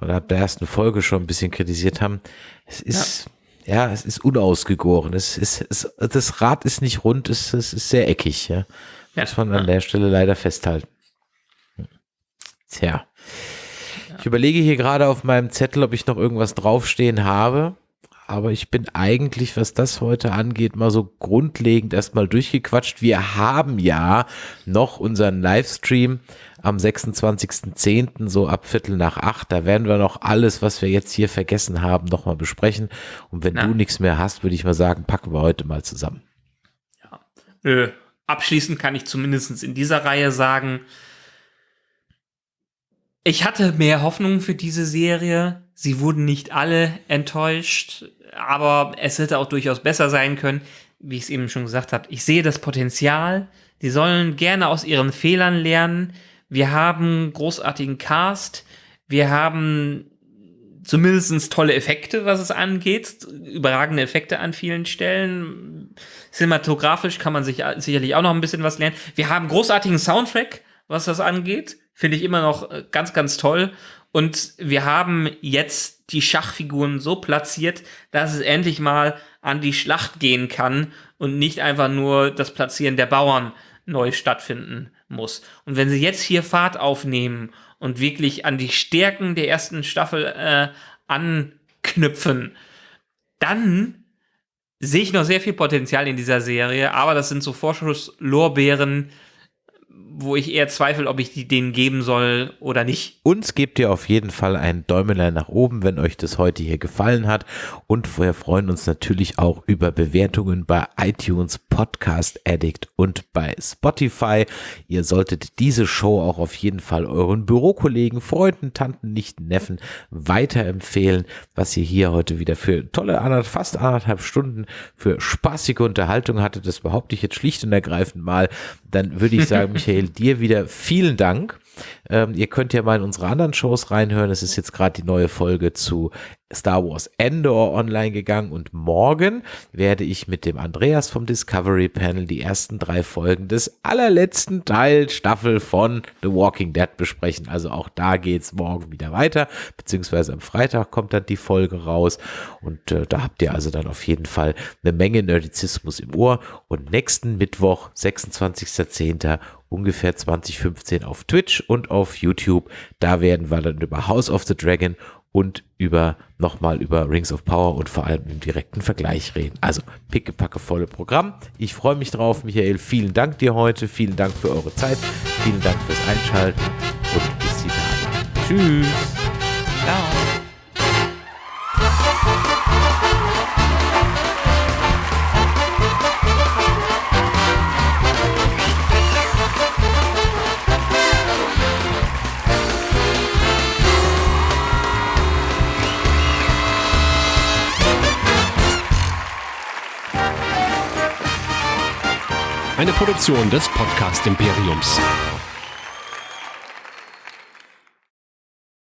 oder ab der ersten Folge schon ein bisschen kritisiert haben. Es ist, ja, ja es ist unausgegoren. Es ist, es, das Rad ist nicht rund, es, es ist sehr eckig, ja. ja. Muss man an der Stelle leider festhalten. Tja. Ich überlege hier gerade auf meinem Zettel, ob ich noch irgendwas draufstehen habe. Aber ich bin eigentlich, was das heute angeht, mal so grundlegend erstmal durchgequatscht. Wir haben ja noch unseren Livestream am 26.10. so ab Viertel nach acht. Da werden wir noch alles, was wir jetzt hier vergessen haben, nochmal besprechen. Und wenn Na. du nichts mehr hast, würde ich mal sagen, packen wir heute mal zusammen. Ja. Äh, abschließend kann ich zumindest in dieser Reihe sagen, ich hatte mehr Hoffnung für diese Serie. Sie wurden nicht alle enttäuscht, aber es hätte auch durchaus besser sein können, wie ich es eben schon gesagt habe. Ich sehe das Potenzial. Die sollen gerne aus ihren Fehlern lernen. Wir haben großartigen Cast. Wir haben zumindest tolle Effekte, was es angeht. Überragende Effekte an vielen Stellen. Cinematografisch kann man sich sicherlich auch noch ein bisschen was lernen. Wir haben großartigen Soundtrack, was das angeht. Finde ich immer noch äh, ganz, ganz toll. Und wir haben jetzt die Schachfiguren so platziert, dass es endlich mal an die Schlacht gehen kann und nicht einfach nur das Platzieren der Bauern neu stattfinden muss. Und wenn sie jetzt hier Fahrt aufnehmen und wirklich an die Stärken der ersten Staffel äh, anknüpfen, dann sehe ich noch sehr viel Potenzial in dieser Serie, aber das sind so Vorschusslorbeeren, wo ich eher zweifle, ob ich die denen geben soll oder nicht. Uns gebt ihr auf jeden Fall ein Däumelein nach oben, wenn euch das heute hier gefallen hat. Und wir freuen uns natürlich auch über Bewertungen bei iTunes, Podcast Addict und bei Spotify. Ihr solltet diese Show auch auf jeden Fall euren Bürokollegen, Freunden, Tanten, Nichten, Neffen weiterempfehlen, was ihr hier heute wieder für tolle fast anderthalb Stunden für spaßige Unterhaltung hattet. Das behaupte ich jetzt schlicht und ergreifend mal. Dann würde ich sagen, *laughs* Michael, dir wieder vielen Dank. Ähm, ihr könnt ja mal in unsere anderen Shows reinhören. Es ist jetzt gerade die neue Folge zu Star Wars Endor online gegangen und morgen werde ich mit dem Andreas vom Discovery Panel die ersten drei Folgen des allerletzten Teil Staffel von The Walking Dead besprechen. Also auch da geht's morgen wieder weiter, beziehungsweise am Freitag kommt dann die Folge raus und äh, da habt ihr also dann auf jeden Fall eine Menge Nerdizismus im Ohr und nächsten Mittwoch, 26.10 ungefähr 2015 auf Twitch und auf YouTube. Da werden wir dann über House of the Dragon und über nochmal über Rings of Power und vor allem im direkten Vergleich reden. Also pickepacke volle Programm. Ich freue mich drauf, Michael. Vielen Dank dir heute. Vielen Dank für eure Zeit. Vielen Dank fürs Einschalten und bis die Tage. Tschüss. Ciao. Eine Produktion des Podcast Imperiums.